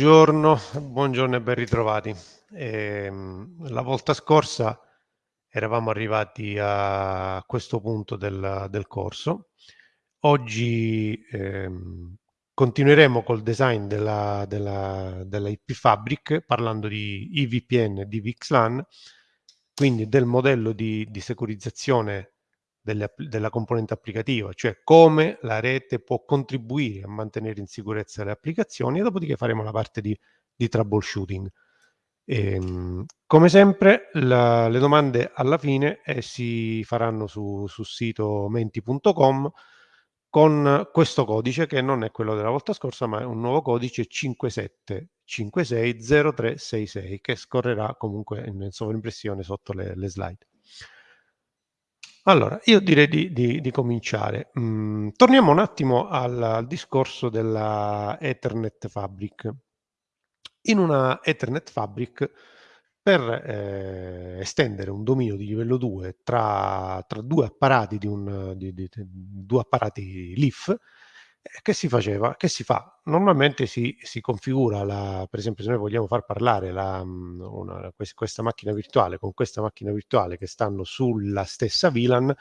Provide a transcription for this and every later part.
Buongiorno, buongiorno e ben ritrovati. Ehm, la volta scorsa eravamo arrivati a questo punto del, del corso. Oggi ehm, continueremo col design della, della, della IP Fabric parlando di IVPN e di VXLAN, quindi del modello di, di securizzazione delle, della componente applicativa, cioè come la rete può contribuire a mantenere in sicurezza le applicazioni e dopodiché faremo la parte di, di troubleshooting. E, ehm, come sempre la, le domande alla fine eh, si faranno su, sul sito menti.com con questo codice che non è quello della volta scorsa ma è un nuovo codice 57560366 che scorrerà comunque in sovraimpressione sotto le, le slide. Allora, io direi di, di, di cominciare. Mm, torniamo un attimo al, al, discorso della Ethernet Fabric. In una Ethernet Fabric, per eh, estendere un dominio di livello 2 tra, tra due apparati di, un, di, di, due apparati LIF, eh, che si faceva? Che si fa? Normalmente si, si configura, la, per esempio se noi vogliamo far parlare la, mm, una, questa macchina virtuale con questa macchina virtuale che stanno sulla stessa VLAN,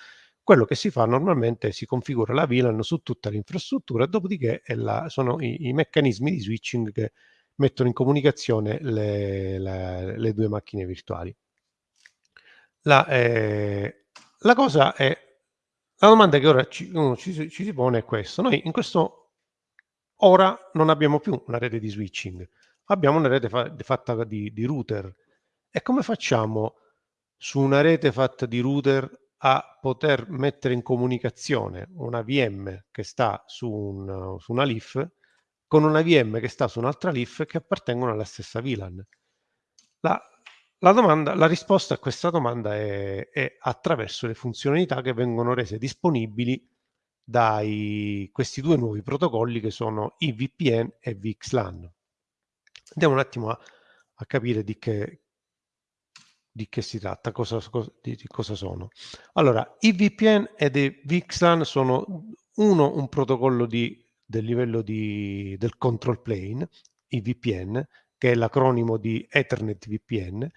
quello che si fa normalmente si configura la VLAN su tutta l'infrastruttura, dopodiché la, sono i, i, meccanismi di switching che mettono in comunicazione le, la, le due macchine virtuali. La, eh, la cosa è la domanda che ora ci, uno ci, ci si pone è questa. Noi in questo ora non abbiamo più una rete di switching, abbiamo una rete fa, fatta di, di router. E come facciamo su una rete fatta di router a poter mettere in comunicazione una VM che sta su, un, su una LIF con una VM che sta su un'altra LIF che appartengono alla stessa VLAN? La, la, domanda, la risposta a questa domanda è, è, attraverso le funzionalità che vengono rese disponibili da questi due nuovi protocolli che sono IVPN e VXLAN. Andiamo un attimo a, a capire di che, di che, si tratta, cosa, di, di cosa sono. Allora, IVPN e VXLAN sono uno un protocollo di, del livello di, del control plane, IVPN, che è l'acronimo di Ethernet VPN,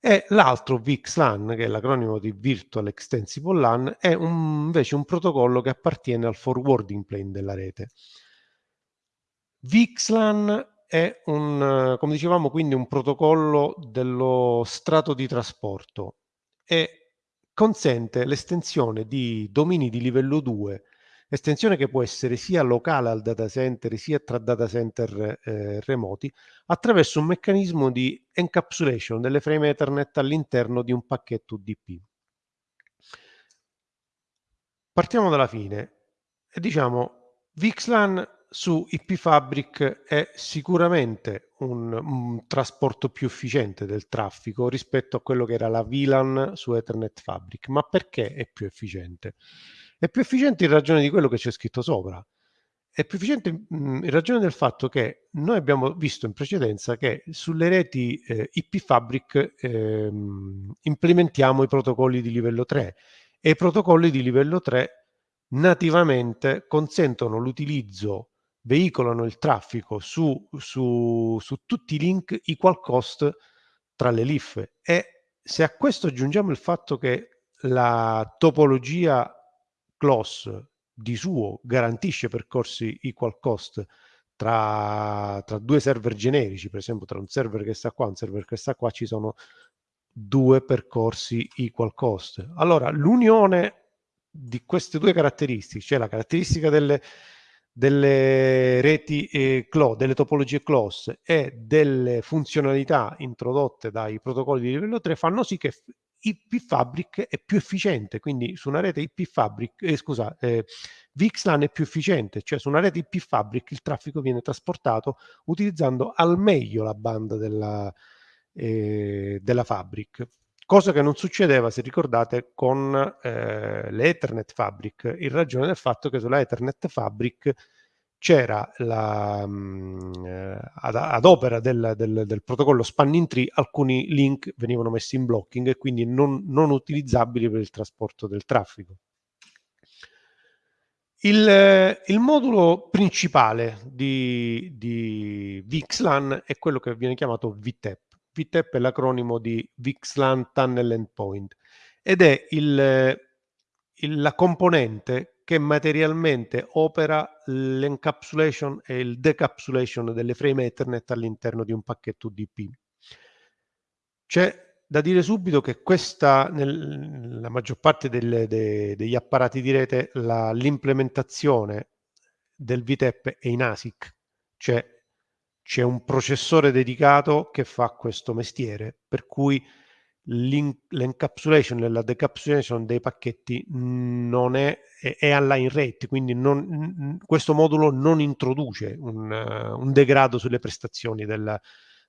e l'altro VXLAN, che è l'acronimo di Virtual Extensible LAN, è un, invece un protocollo che appartiene al forwarding plane della rete. VXLAN è un, come dicevamo, quindi un protocollo dello strato di trasporto e consente l'estensione di domini di livello 2 estensione che può essere sia locale al data center sia tra data center eh, remoti attraverso un meccanismo di encapsulation delle frame Ethernet all'interno di un pacchetto UDP. Partiamo dalla fine e diciamo VXLAN su IP Fabric è sicuramente un, un, trasporto più efficiente del traffico rispetto a quello che era la VLAN su Ethernet Fabric. Ma perché è più efficiente? È più efficiente in ragione di quello che c'è scritto sopra. È più efficiente mh, in ragione del fatto che noi abbiamo visto in precedenza che sulle reti eh, IP Fabric eh, implementiamo i protocolli di livello 3 e i protocolli di livello 3 nativamente consentono l'utilizzo, veicolano il traffico su, su, su tutti i link equal cost tra le LIF e se a questo aggiungiamo il fatto che la topologia CLOS di suo garantisce percorsi equal cost tra, tra, due server generici, per esempio tra un server che sta qua e un server che sta qua, ci sono due percorsi equal cost. Allora, l'unione di queste due caratteristiche, cioè la caratteristica delle, delle reti eh, CLO, delle topologie CLOS e delle funzionalità introdotte dai protocolli di livello 3 fanno sì che IP Fabric è più efficiente, quindi su una rete IP Fabric, eh, scusa, eh, VXLAN è più efficiente, cioè su una rete IP Fabric il traffico viene trasportato utilizzando al meglio la banda della, eh, della Fabric, cosa che non succedeva, se ricordate, con eh, l'Ethernet Fabric, in ragione del fatto che sulla Ethernet Fabric c'era mm, eh, ad, ad, opera del, del, del, protocollo spanning tree alcuni link venivano messi in blocking e quindi non, non utilizzabili per il trasporto del traffico. Il, il modulo principale di, di VXLAN è quello che viene chiamato VTEP. VTEP è l'acronimo di VXLAN Tunnel Endpoint ed è il, il, la componente che materialmente opera l'encapsulation e il decapsulation delle frame Ethernet all'interno di un pacchetto UDP. C'è da dire subito che questa, nella maggior parte delle, de, degli apparati di rete, l'implementazione del VTEP è in ASIC, cioè c'è un processore dedicato che fa questo mestiere, per cui l'encapsulation e la decapsulation dei pacchetti non è, è, alla in rate, quindi non, questo modulo non introduce un, un degrado sulle prestazioni della,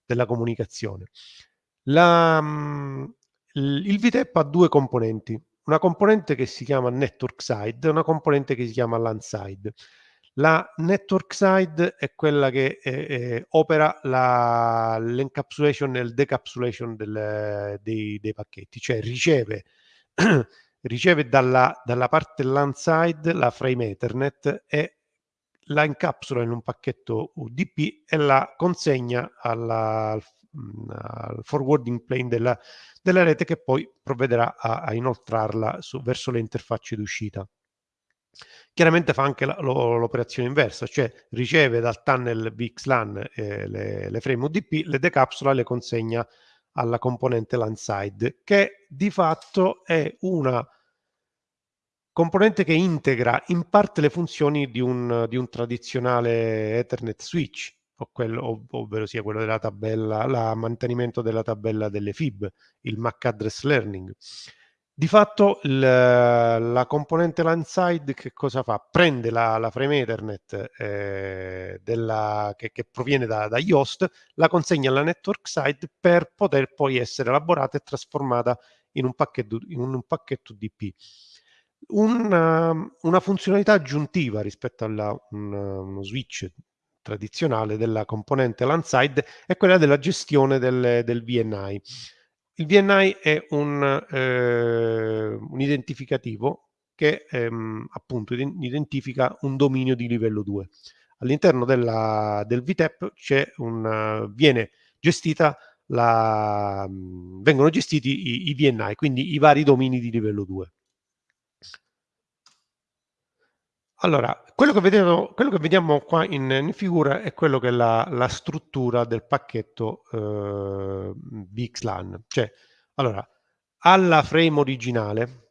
della comunicazione. La, il VTEP ha due componenti, una componente che si chiama network side e una componente che si chiama LAN side. La network side è quella che eh, eh, opera l'encapsulation e il decapsulation del, dei, dei, pacchetti, cioè riceve, riceve dalla, dalla, parte LAN side la frame Ethernet e la incapsula in un pacchetto UDP e la consegna alla, al al forwarding plane della, della, rete che poi provvederà a, a inoltrarla su, verso le interfacce d'uscita. Chiaramente fa anche l'operazione inversa, cioè riceve dal tunnel VXLAN eh, le, le, frame UDP, le decapsula e le consegna alla componente LAN side, che di fatto è una componente che integra in parte le funzioni di un, di un tradizionale Ethernet switch, quello, ovvero sia quello della tabella, il mantenimento della tabella delle FIB, il MAC address learning. Di fatto il, la componente LANSide che cosa fa? Prende la, la frame Ethernet eh, della, che, che, proviene da, dagli host, la consegna alla network side per poter poi essere elaborata e trasformata in un pacchetto, in un pacchetto DP. Una, una funzionalità aggiuntiva rispetto a un, uno switch tradizionale della componente LAN-side è quella della gestione del, del VNI. Il VNI è un, eh, un identificativo che ehm, appunto identifica un dominio di livello 2. All'interno del VTEP un, viene gestita la, vengono gestiti i, i VNI, quindi i vari domini di livello 2. Allora, quello che, vedevo, quello che vediamo qua in, in, figura è quello che è la, la struttura del pacchetto eh, VXLAN. Cioè, allora, alla frame originale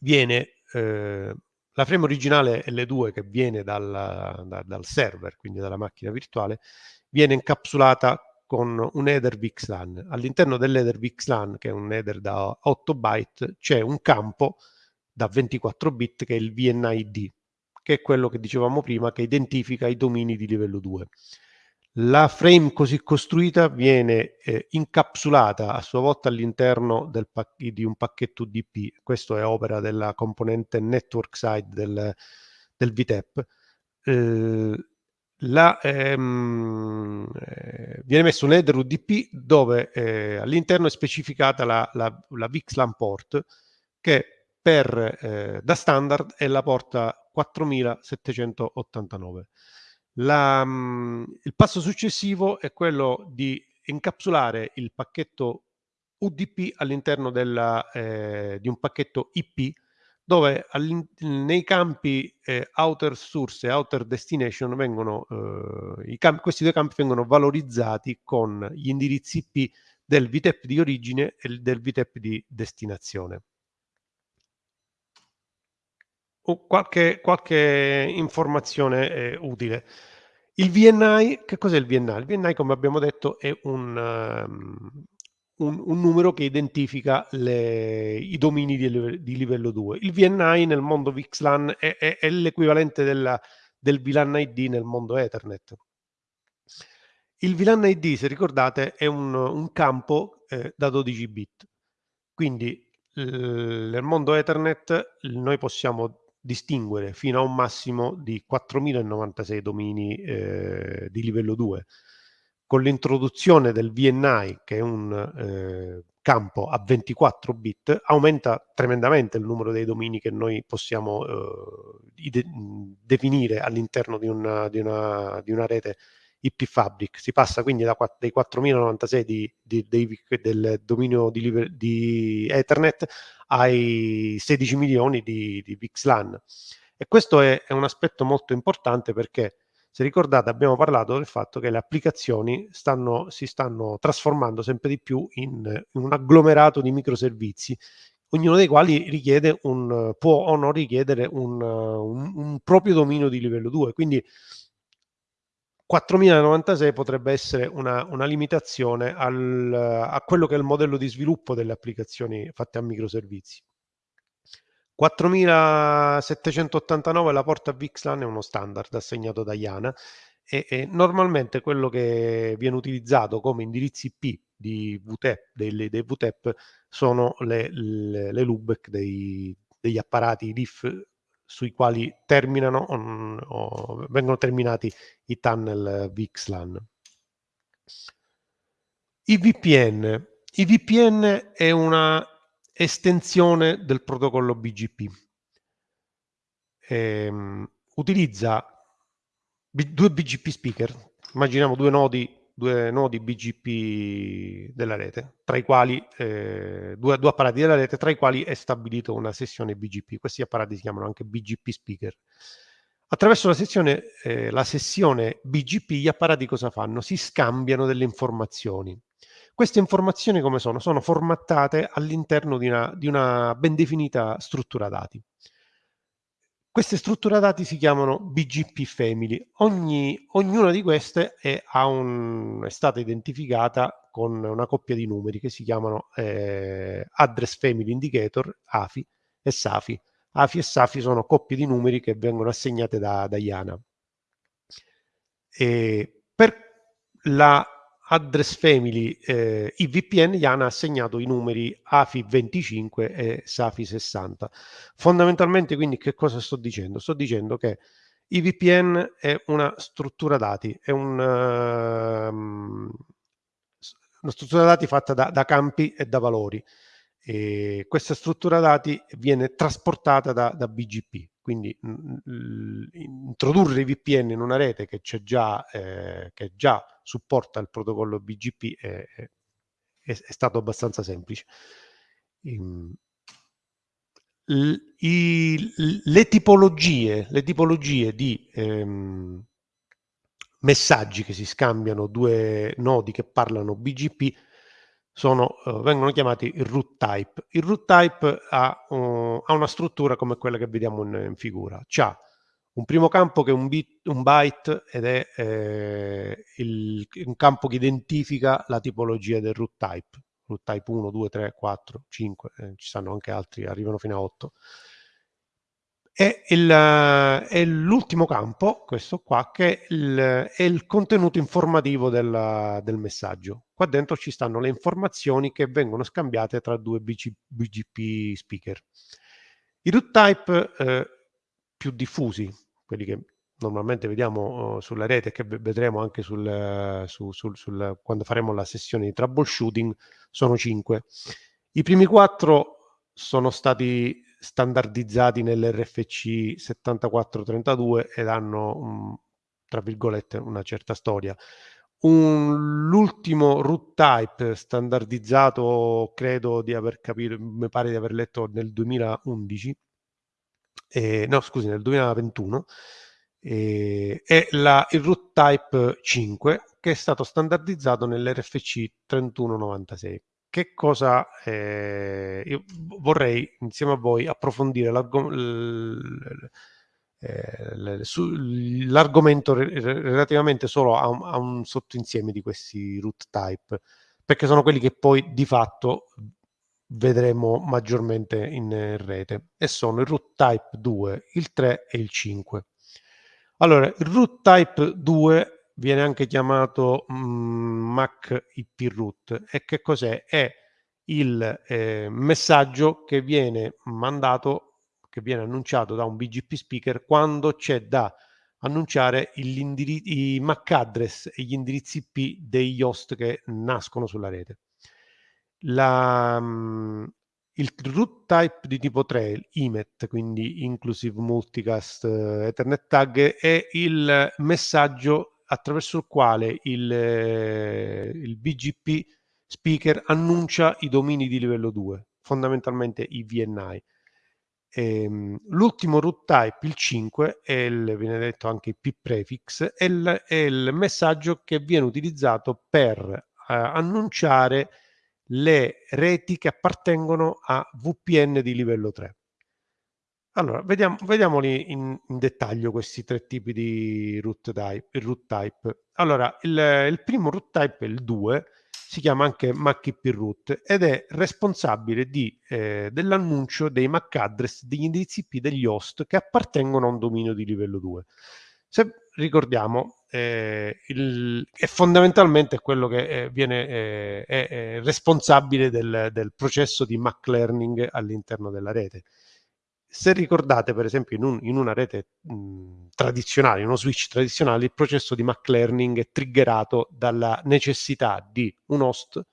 viene eh, la frame originale L2 che viene dal, da, dal server, quindi dalla macchina virtuale, viene incapsulata con un header VXLAN. All'interno dell'header VXLAN, che è un header da 8 byte, c'è un campo da 24 bit che è il VNID che è quello che dicevamo prima, che identifica i domini di livello 2. La frame così costruita viene eh, incapsulata a sua volta all'interno di un pacchetto UDP, questo è opera della componente network side del, del VTEP. Eh, la, ehm, eh, viene messo un header UDP dove eh, all'interno è specificata la, la, la VXLAN port che per, eh, da standard è la porta 4789. La, mh, mm, il passo successivo è quello di incapsulare il pacchetto UDP all'interno eh, di un pacchetto IP dove nei campi eh, outer source e outer destination vengono, eh, questi due campi vengono valorizzati con gli indirizzi IP del VTEP di origine e del VTEP di destinazione qualche, qualche informazione eh, utile. Il VNI, che cos'è il VNI? Il VNI, come abbiamo detto, è un, um, un, un numero che identifica le, i domini di, di, livello 2. Il VNI nel mondo VXLAN è, è, è l'equivalente del VLAN ID nel mondo Ethernet. Il VLAN ID, se ricordate, è un, un campo eh, da 12 bit. Quindi nel mondo Ethernet noi possiamo distinguere fino a un massimo di 4096 domini eh, di livello 2. Con l'introduzione del VNI, che è un, eh, campo a 24 bit, aumenta tremendamente il numero dei domini che noi possiamo eh, de- definire all'interno di di, di una, rete IP Fabric. Si passa quindi da, dai 4096 di, di, dei, del dominio di, di, Ethernet ai 16 milioni di, di VXLAN. E questo è, è un aspetto molto importante perché se ricordate abbiamo parlato del fatto che le applicazioni stanno, si stanno trasformando sempre di più in, in, un agglomerato di microservizi, ognuno dei quali richiede un, può o non richiedere un, un, un proprio dominio di livello 2. Quindi 4096 potrebbe essere una, una limitazione al, a quello che è il modello di sviluppo delle applicazioni fatte a microservizi. 4789 la porta VXLAN è uno standard assegnato da IANA e, e, normalmente quello che viene utilizzato come indirizzi IP di VTEP, dei, dei VTEP sono le, le, le LUBEC dei, degli apparati DIF sui quali terminano o, o vengono terminati i tunnel VXLAN. I VPN. I VPN è una estensione del protocollo BGP. Ehm, utilizza due BGP speaker, immaginiamo due nodi, due nodi BGP della rete, tra i quali eh, due, due, apparati della rete, tra i quali è stabilito una sessione BGP. Questi apparati si chiamano anche BGP speaker. Attraverso la sessione, eh, la sessione BGP gli apparati cosa fanno? Si scambiano delle informazioni. Queste informazioni come sono? Sono formattate all'interno di di una ben definita struttura dati. Queste strutture dati si chiamano BGP Family. Ogni, ognuna di queste è, un, è, stata identificata con una coppia di numeri che si chiamano eh, Address Family Indicator, AFI e SAFI. AFI e SAFI sono coppie di numeri che vengono assegnate da, da IANA. Per la address family eh, IVPN gli hanno assegnato i numeri AFI 25 e SAFI 60. Fondamentalmente quindi che cosa sto dicendo? Sto dicendo che IVPN è una struttura dati, è un, uh, una struttura dati fatta da, da campi e da valori. E questa struttura dati viene trasportata da, da BGP, quindi introdurre VPN in una rete che, già, eh, che già supporta il protocollo BGP è, è, è stato abbastanza semplice. Um, i, le tipologie, le tipologie di ehm, messaggi che si scambiano due nodi che parlano BGP sono, uh, vengono chiamati il root type. Il root type ha, uh, ha una struttura come quella che vediamo in, in figura. C'ha un primo campo che è un, bit, un byte ed è eh, il, un campo che identifica la tipologia del root type. Root type 1, 2, 3, 4, 5, eh, ci sono anche altri, arrivano fino a 8 è, l'ultimo campo, questo qua, che è il, è il contenuto informativo del, del, messaggio. Qua dentro ci stanno le informazioni che vengono scambiate tra due BG, BGP speaker. I root type eh, più diffusi, quelli che normalmente vediamo uh, sulla rete e che vedremo anche sul, su, sul, sul, quando faremo la sessione di troubleshooting, sono 5. I primi quattro sono stati standardizzati nell'RFC 7432 ed hanno, um, tra virgolette, una certa storia. Un, l'ultimo root type standardizzato, credo di aver capito, mi pare di aver letto nel 2011, eh, no scusi, nel 2021, eh, è la, il root type 5 che è stato standardizzato nell'RFC 3196 che cosa eh, io vorrei insieme a voi approfondire eh, l'argomento relativamente solo a un, a un sottoinsieme di questi root type perché sono quelli che poi di fatto vedremo maggiormente in rete e sono il root type 2, il 3 e il 5. Allora, il root type 2 viene anche chiamato mm, MAC IP root. E che cos'è? È il eh, messaggio che viene mandato, che viene annunciato da un BGP speaker quando c'è da annunciare i MAC address e gli indirizzi IP degli host che nascono sulla rete. la, mhmm, il root type di tipo 3, IMET, quindi Inclusive Multicast Ethernet Tag, è il messaggio attraverso il quale il, il BGP speaker annuncia i domini di livello 2, fondamentalmente i VNI. Ehm, l'ultimo root type, il 5, è il, viene detto anche il p-prefix, è è il messaggio che viene utilizzato per eh, annunciare le reti che appartengono a VPN di livello 3. Allora, vediamo, vediamoli in, in, dettaglio questi tre tipi di root type. Root type. Allora, il, il, primo root type il 2, si chiama anche MAC-IP root ed è responsabile eh, dell'annuncio dei MAC address degli indirizzi IP degli host che appartengono a un dominio di livello 2. Se ricordiamo, eh, il, è fondamentalmente quello che eh, viene, eh, è, è, responsabile del, del processo di MAC learning all'interno della rete se ricordate per esempio in, un, in una rete mh, tradizionale, in uno switch tradizionale, il processo di MAC learning è triggerato dalla necessità di un host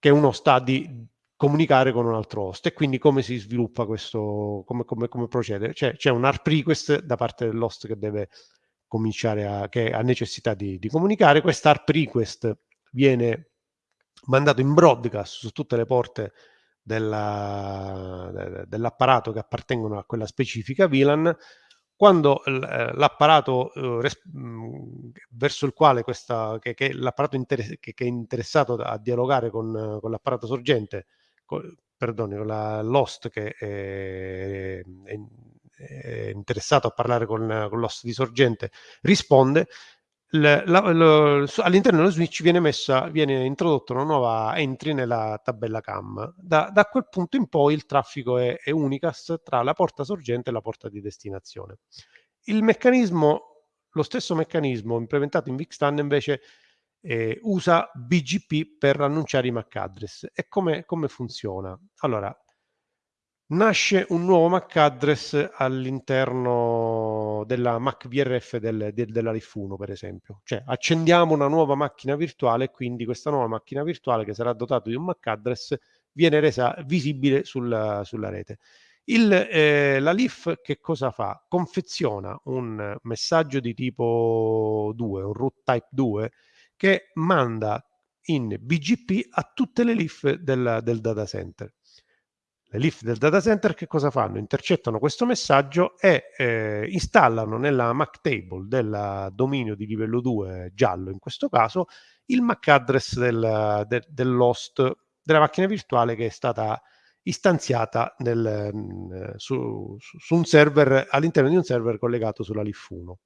che un host ha di comunicare con un altro host e quindi come si sviluppa questo, come, come, come procede? Cioè, c'è un ARP request da parte dell'host che deve cominciare a, che ha necessità di, di comunicare, questo ARP request viene mandato in broadcast su tutte le porte della, dell'apparato che appartengono a quella specifica VLAN, quando eh, l'apparato eh, verso il quale questa, che, che l'apparato inter- che, che, è interessato a dialogare con, con l'apparato sorgente, con, perdoni, con la, l'host che è, è, è, interessato a parlare con, con l'host di sorgente, risponde, all'interno dello switch viene, messa, viene introdotta una nuova entry nella tabella CAM. Da, da quel punto in poi il traffico è, è, unicast tra la porta sorgente e la porta di destinazione. Il meccanismo, lo stesso meccanismo implementato in VXTAN invece eh, usa BGP per annunciare i MAC address. E come, come funziona? Allora, nasce un nuovo MAC address all'interno della MAC VRF del, de, della RIF1 per esempio. Cioè accendiamo una nuova macchina virtuale e quindi questa nuova macchina virtuale che sarà dotata di un MAC address viene resa visibile sulla, sulla rete. Il, eh, la LIF che cosa fa? confeziona un messaggio di tipo 2 un root type 2 che manda in BGP a tutte le LIF del, del data center le leaf del data center che cosa fanno? Intercettano questo messaggio e eh, installano nella MAC table del dominio di livello 2 giallo in questo caso il MAC address del, de, dell'host della macchina virtuale che è stata istanziata nel, mm, su, su, un server all'interno di un server collegato sulla LIF 1.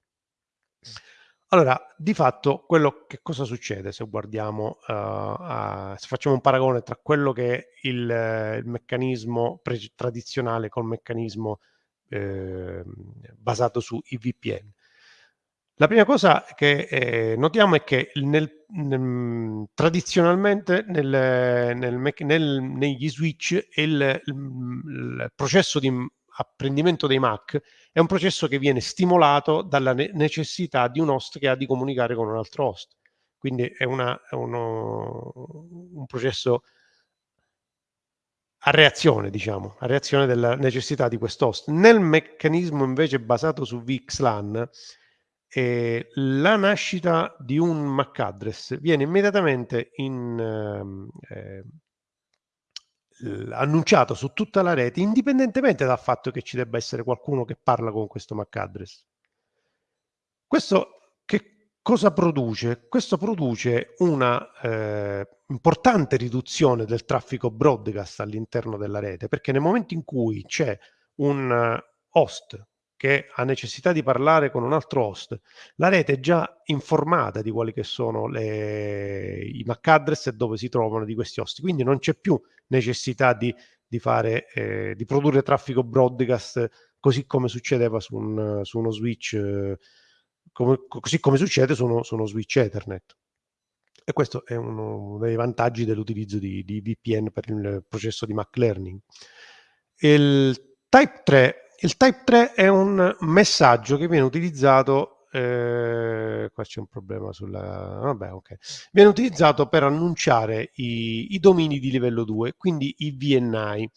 Allora, di fatto, quello che cosa succede se guardiamo, uh, a, se facciamo un paragone tra quello che è il, il meccanismo pre- tradizionale col meccanismo eh, basato su IVPN. La prima cosa che eh, notiamo è che nel, nel, tradizionalmente nel, nel, negli switch il, il, processo di apprendimento dei Mac è un processo che viene stimolato dalla ne- necessità di un host che ha di comunicare con un altro host. Quindi è, una, è uno, un processo a reazione, diciamo, a reazione della necessità di questo host. Nel meccanismo invece basato su VXLAN, eh, la nascita di un MAC address viene immediatamente in, ehm, eh, annunciato su tutta la rete, indipendentemente dal fatto che ci debba essere qualcuno che parla con questo MAC address. Questo che cosa produce? Questo produce una eh, importante riduzione del traffico broadcast all'interno della rete, perché nel momento in cui c'è un host che ha necessità di parlare con un altro host, la rete è già informata di quali che sono le, i MAC address e dove si trovano di questi host, quindi non c'è più necessità di, di, fare, eh, di produrre traffico broadcast così come succedeva su, un, su uno switch, eh, come, così come succede su uno, su uno, switch Ethernet. E questo è uno dei vantaggi dell'utilizzo di, di VPN per il processo di MAC learning. Il Type 3 il Type 3 è un messaggio che viene utilizzato eh, qua c'è un problema sulla... vabbè, ok. Viene utilizzato per annunciare i, i domini di livello 2, quindi i VNI.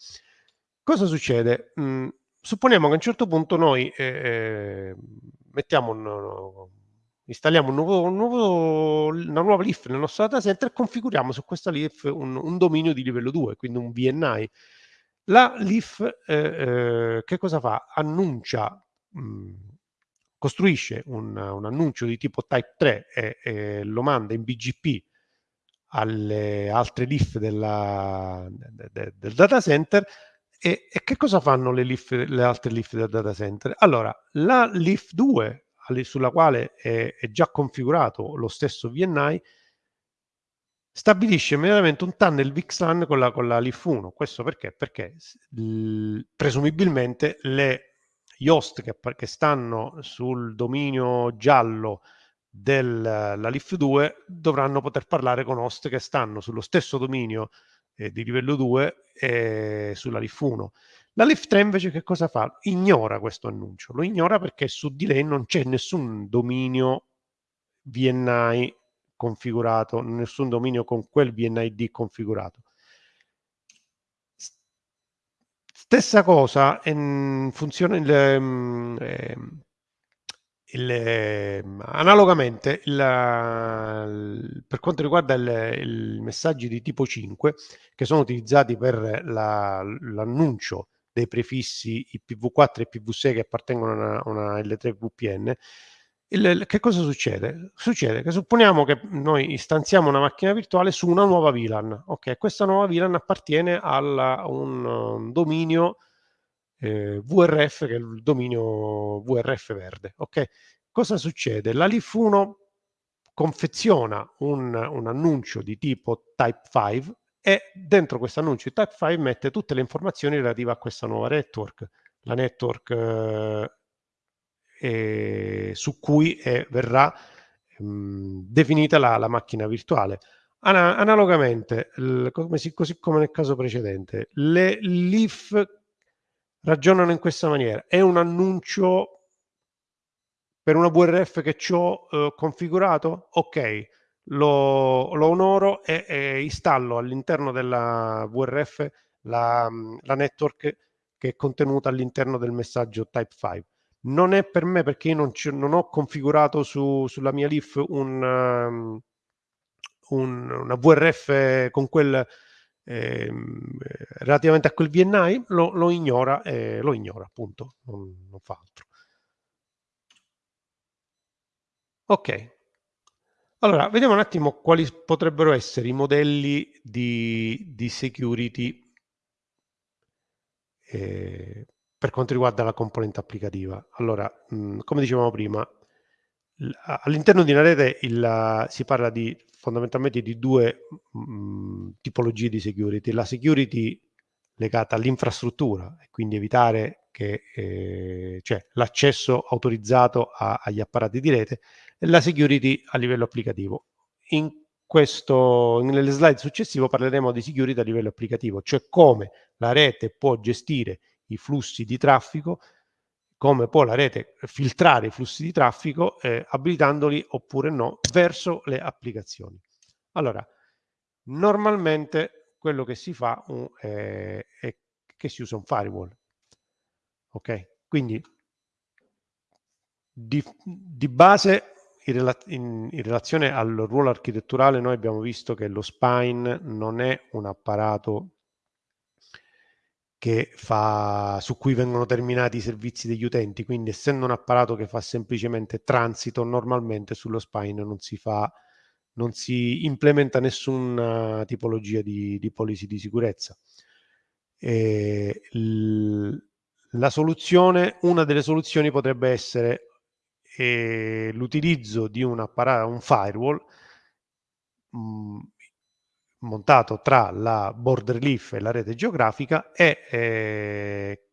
Cosa succede? Mm, supponiamo che a un certo punto noi eh, eh mettiamo un, installiamo un nuovo, un nuovo, una nuova leaf nel nostro data center e configuriamo su questa leaf un, un dominio di livello 2, quindi un VNI. La leaf eh, eh, che cosa fa? Annuncia, mh, mm, costruisce un, un, annuncio di tipo type 3 e, e, lo manda in BGP alle altre leaf della, de, de, del data center e, e, che cosa fanno le, leaf, le altre leaf del data center? Allora, la leaf 2 sulla quale è, è già configurato lo stesso VNI stabilisce immediatamente un tunnel VXLAN con la, con la LIF 1. Questo perché? Perché presumibilmente le, host che, che, stanno sul dominio giallo della LIF 2 dovranno poter parlare con host che stanno sullo stesso dominio eh, di livello 2 e sulla LIF 1. La LIF 3 invece che cosa fa? Ignora questo annuncio, lo ignora perché su di lei non c'è nessun dominio VNI configurato, nessun dominio con quel VNID configurato. Stessa cosa, in funzione il, eh, il, eh, analogamente il, il, per quanto riguarda i messaggi di tipo 5 che sono utilizzati per l'annuncio dei prefissi IPv4 e IPv6 che appartengono a una, una L3 VPN, il, che cosa succede? Succede che supponiamo che noi istanziamo una macchina virtuale su una nuova VLAN. Ok, questa nuova VLAN appartiene a un, un, dominio eh, VRF, che è il dominio VRF verde. Ok, cosa succede? La LIF 1 confeziona un, un annuncio di tipo Type 5 e dentro questo annuncio di Type 5 mette tutte le informazioni relative a questa nuova network. La network eh, eh, su cui eh, verrà mh, definita la, la, macchina virtuale. Ana analogamente, come si, così come nel caso precedente, le LIF ragionano in questa maniera. È un annuncio per una VRF che ho eh, configurato? Ok, lo, lo onoro e, e, installo all'interno della VRF la, la network che è contenuta all'interno del messaggio Type 5 non è per me perché io non, non ho configurato su, sulla mia Leaf un, um, un, una VRF con quel eh, relativamente a quel VNI lo, lo ignora eh, lo ignora appunto non, non fa altro. Ok. Allora vediamo un attimo quali potrebbero essere i modelli di, di security. Eh, per quanto riguarda la componente applicativa. Allora, mh, mhmm, come dicevamo prima, all'interno di una rete il, si parla di, fondamentalmente di due mh, mhmm, tipologie di security. La security legata all'infrastruttura, e quindi evitare che eh, cioè l'accesso autorizzato a, agli apparati di rete, e la security a livello applicativo. In questo, nelle slide successive parleremo di security a livello applicativo, cioè come la rete può gestire i flussi di traffico, come può la rete filtrare i flussi di traffico eh, abilitandoli oppure no verso le applicazioni. Allora, normalmente quello che si fa uh, è, è che si usa un firewall. Ok? Quindi di, di base in, in, in, relazione al ruolo architetturale noi abbiamo visto che lo spine non è un apparato che fa, su cui vengono terminati i servizi degli utenti, quindi essendo un apparato che fa semplicemente transito, normalmente sullo spine non si fa, non si implementa nessuna tipologia di, di policy di sicurezza. E la soluzione, una delle soluzioni potrebbe essere eh, l'utilizzo di un apparato, un firewall, mh, mm, montato tra la border leaf e la rete geografica e eh,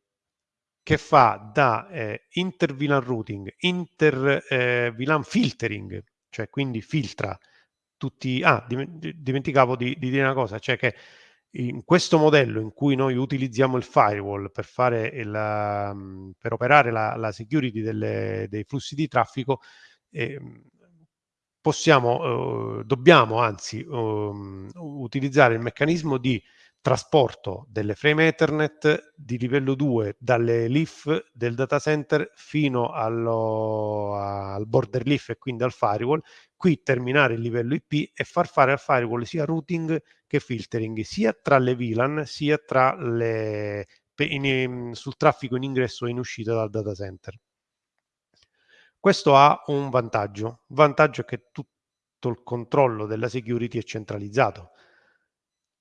che fa da eh, inter-VLAN routing, inter-VLAN eh, filtering, cioè quindi filtra tutti... Ah, dimenticavo di, di, dire una cosa, cioè che In questo modello in cui noi utilizziamo il firewall per, fare il, um, per operare la, la security delle, dei flussi di traffico, eh, possiamo, eh, dobbiamo anzi um, utilizzare il meccanismo di trasporto delle frame Ethernet di livello 2 dalle leaf del data center fino allo, al border leaf e quindi al firewall, qui terminare il livello IP e far fare al firewall sia routing che filtering, sia tra le VLAN sia tra le, in, sul traffico in ingresso e in uscita dal data center. Questo ha un vantaggio, il vantaggio è che tutto il controllo della security è centralizzato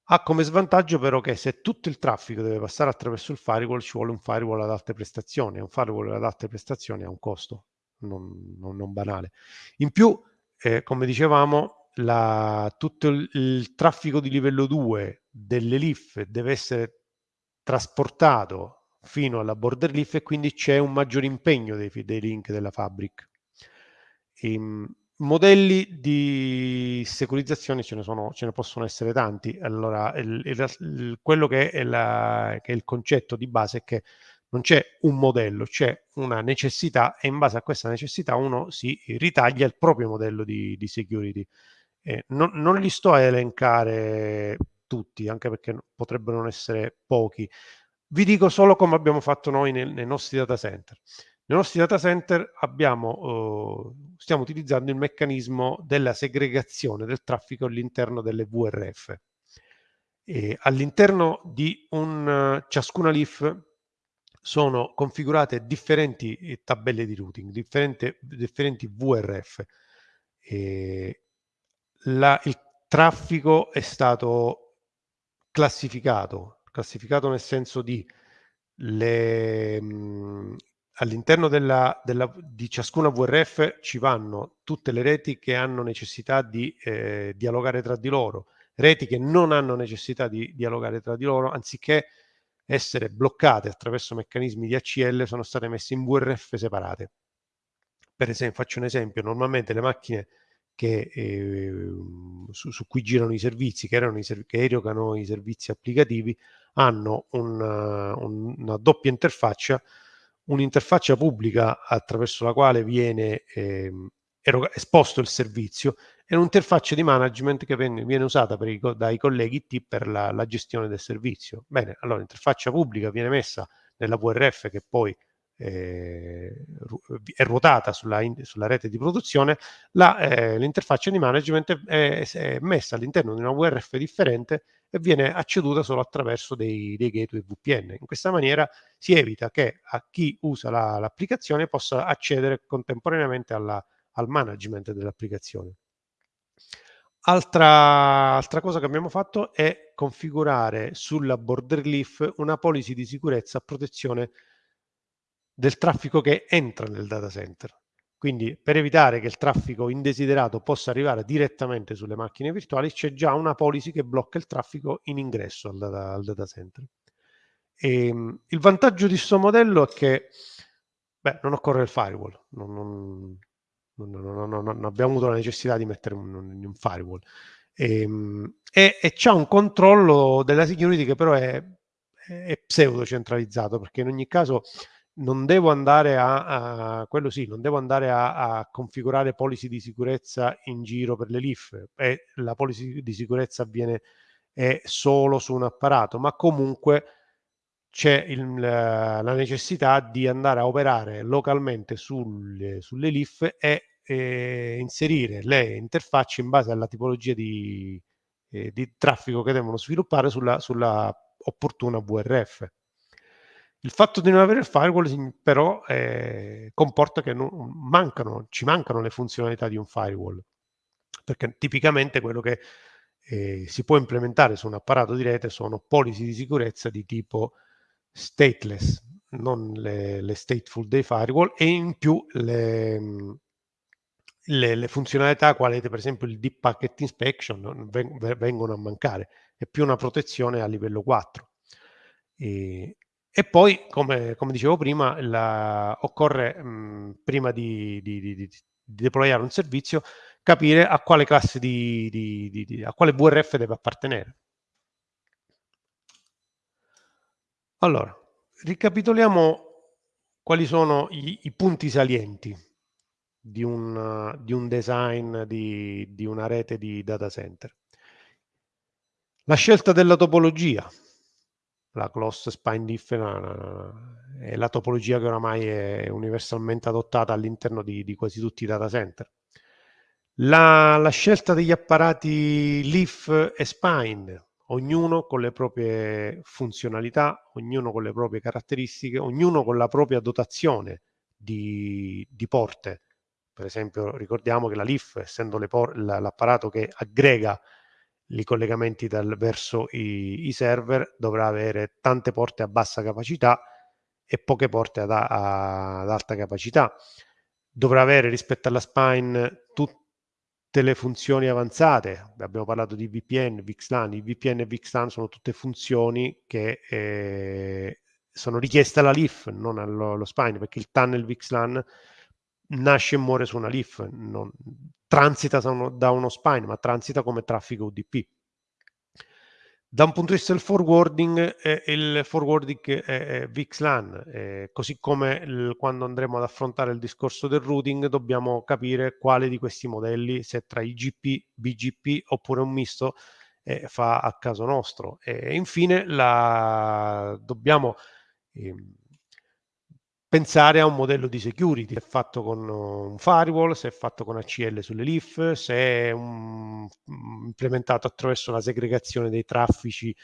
ha come svantaggio però che se tutto il traffico deve passare attraverso il firewall ci vuole un firewall ad alte prestazioni un firewall ad alte prestazioni ha un costo non, non, non banale. In più, eh, come dicevamo, la, tutto il, il, traffico di livello 2 delle leaf deve essere trasportato fino alla border leaf e quindi c'è un maggiore impegno dei, dei link della fabric. Ehm, Modelli di securizzazione ce ne, sono, ce ne possono essere tanti. Allora, il, il, quello che è, la, che è il concetto di base è che non c'è un modello, c'è una necessità e in base a questa necessità uno si ritaglia il proprio modello di, di security. Eh, non, non, li sto a elencare tutti, anche perché potrebbero non essere pochi. Vi dico solo come abbiamo fatto noi nel, nei nostri data center. Nei nostri data center abbiamo, eh, stiamo utilizzando il meccanismo della segregazione del traffico all'interno delle VRF. all'interno di un, ciascuna leaf sono configurate differenti eh, tabelle di routing, differenti, differenti VRF. La, il traffico è stato classificato, classificato nel senso di le, mh, all'interno di ciascuna VRF ci vanno tutte le reti che hanno necessità di eh, dialogare tra di loro, reti che non hanno necessità di dialogare tra di loro, anziché essere bloccate attraverso meccanismi di ACL, sono state messe in VRF separate. Per esempio, faccio un esempio, normalmente le macchine che, eh, su, su, cui girano i servizi, che, erano i, che erogano i servizi applicativi, hanno una, una doppia interfaccia un'interfaccia pubblica attraverso la quale viene eh, esposto il servizio e un'interfaccia di management che viene, viene usata i, dai colleghi IT per la, la, gestione del servizio. Bene, allora l'interfaccia pubblica viene messa nella VRF che poi eh, è ruotata sulla, in, sulla, rete di produzione, la, eh, l'interfaccia di management è, è messa all'interno di una VRF differente e viene acceduta solo attraverso dei, dei gateway VPN. In questa maniera si evita che a chi usa la, l'applicazione possa accedere contemporaneamente alla, al management dell'applicazione. Altra, altra, cosa che abbiamo fatto è configurare sulla border leaf una policy di sicurezza a protezione del traffico che entra nel data center. Quindi per evitare che il traffico indesiderato possa arrivare direttamente sulle macchine virtuali c'è già una policy che blocca il traffico in ingresso al data, al data center. E, ehm, il vantaggio di questo modello è che beh, non occorre il firewall, non, non, non, non, abbiamo avuto la necessità di mettere un, un firewall. Ehm, e, e, e c'è un controllo della security che però è, è pseudo centralizzato perché in ogni caso non devo andare a, a quello sì, non devo andare a, a, configurare policy di sicurezza in giro per le LIF e la policy di sicurezza avviene solo su un apparato, ma comunque c'è il, la necessità di andare a operare localmente sulle, sulle LIF e, e inserire le interfacce in base alla tipologia di, eh, di traffico che devono sviluppare sulla, sulla opportuna VRF. Il fatto di non avere il firewall però eh, comporta che mancano, ci mancano le funzionalità di un firewall, perché tipicamente quello che eh, si può implementare su un apparato di rete sono policy di sicurezza di tipo stateless, non le, le stateful dei firewall e in più le, le, le, funzionalità quali per esempio il deep packet inspection vengono a mancare, è più una protezione a livello 4. E, e poi, come, come dicevo prima, la, occorre, mh, prima di, di, di, di, deployare un servizio, capire a quale classe di, a quale VRF deve appartenere. Allora, ricapitoliamo quali sono i, i punti salienti di un, di un design di, di, una rete di data center. La scelta della topologia, la close spine different è la topologia che oramai è universalmente adottata all'interno di, di, quasi tutti i data center. La, la scelta degli apparati leaf e spine, ognuno con le proprie funzionalità, ognuno con le proprie caratteristiche, ognuno con la propria dotazione di, di porte. Per esempio ricordiamo che la LIF, essendo l'apparato che aggrega i collegamenti dal, verso i, i, server, dovrà avere tante porte a bassa capacità e poche porte ad, a, ad alta capacità. Dovrà avere rispetto alla spine tutti le funzioni avanzate, abbiamo parlato di VPN, VXLAN, i VPN e VXLAN sono tutte funzioni che eh, sono richieste alla LIF, non allo, allo spine, perché il tunnel VXLAN nasce e muore su una LIF, non, transita da uno spine, ma transita come traffico UDP. Da un punto di vista del forwarding, eh, il forwarding è, è VXLAN, eh, così come il, quando andremo ad affrontare il discorso del routing dobbiamo capire quale di questi modelli, se tra IGP, BGP oppure un misto, eh, fa a caso nostro. E infine la, dobbiamo ehm, pensare a un modello di security, se è fatto con un firewall, se è fatto con ACL sulle LIF, se è un, implementato attraverso la segregazione dei traffici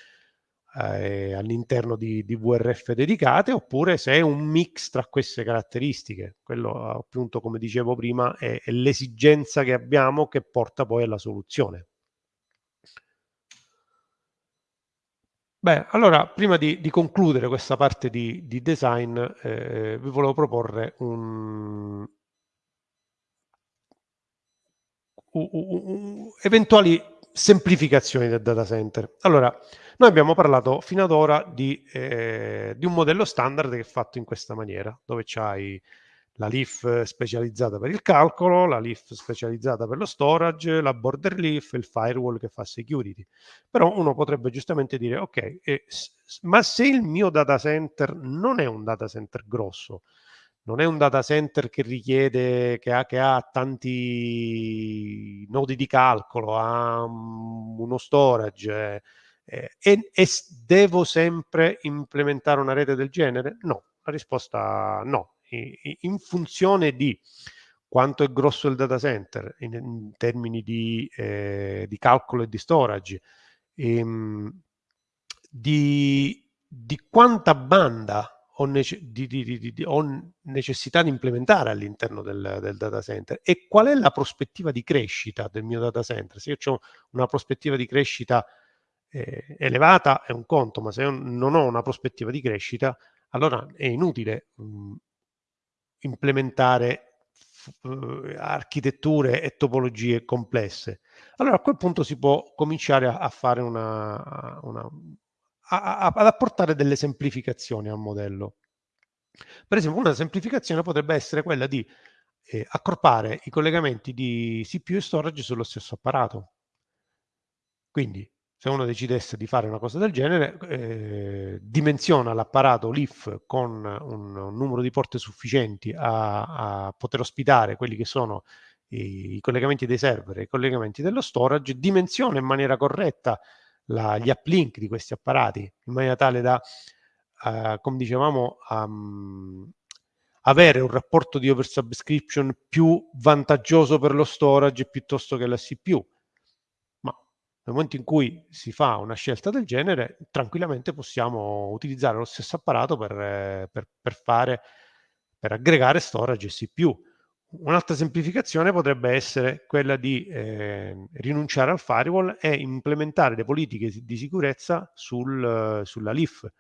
eh, all'interno di, di, VRF dedicate, oppure se è un mix tra queste caratteristiche. Quello appunto, come dicevo prima, è, è l'esigenza che abbiamo che porta poi alla soluzione. Beh, allora, prima di, di concludere questa parte di, di design, eh, vi volevo proporre un, un, un, eventuali semplificazioni del data center. Allora, noi abbiamo parlato fino ad ora di, eh, di un modello standard che è fatto in questa maniera, dove c'hai la leaf specializzata per il calcolo, la leaf specializzata per lo storage, la border leaf il firewall che fa security. Però uno potrebbe giustamente dire, ok, eh, ma se il mio data center non è un data center grosso, non è un data center che richiede, che ha, che ha tanti nodi di calcolo, ha uno storage, eh, e, e devo sempre implementare una rete del genere? No, la risposta no in funzione di quanto è grosso il data center in, in termini di, eh, di, calcolo e di storage, ehm, di, di, quanta banda ho, nece di, ho, necessità di implementare all'interno del, del, data center e qual è la prospettiva di crescita del mio data center. Se io ho una prospettiva di crescita eh, elevata è un conto, ma se non ho una prospettiva di crescita, allora è inutile mh, implementare uh, architetture e topologie complesse. Allora a quel punto si può cominciare a, a fare una, una a, a, ad apportare delle semplificazioni al modello. Per esempio una semplificazione potrebbe essere quella di eh, accorpare i collegamenti di CPU e storage sullo stesso apparato. Quindi se uno decidesse di fare una cosa del genere, eh, dimensiona l'apparato LIF con un, un, numero di porte sufficienti a, a poter ospitare quelli che sono i, i, collegamenti dei server e i collegamenti dello storage, dimensiona in maniera corretta la, gli uplink di questi apparati in maniera tale da, uh, come dicevamo, um, avere un rapporto di oversubscription più vantaggioso per lo storage piuttosto che la CPU nel momento in cui si fa una scelta del genere, tranquillamente possiamo utilizzare lo stesso apparato per, per, per, fare, per aggregare storage e CPU. Un'altra semplificazione potrebbe essere quella di eh, rinunciare al firewall e implementare le politiche di sicurezza sul, sulla LIF.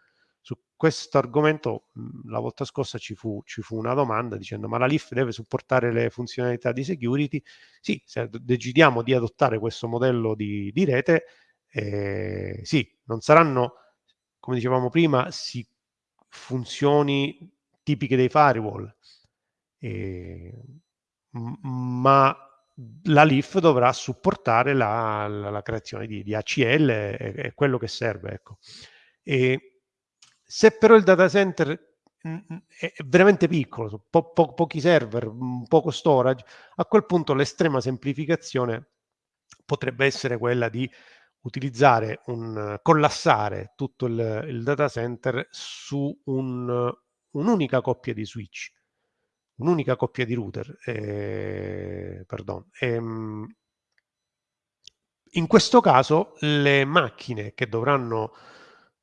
Su questo argomento la volta scorsa ci fu, ci fu, una domanda dicendo ma la LIF deve supportare le funzionalità di security? Sì, se decidiamo di adottare questo modello di, di rete, eh, sì, non saranno, come dicevamo prima, si, funzioni tipiche dei firewall, eh, ma la LIF dovrà supportare la, la, la creazione di, di ACL, è, è, quello che serve. Ecco. E, Se però il data center è veramente piccolo, po po pochi server, poco storage, a quel punto l'estrema semplificazione potrebbe essere quella di utilizzare un collassare tutto il, il data center su un, un'unica coppia di switch, un'unica coppia di router, eh, pardon. Ehm, in questo caso le macchine che dovranno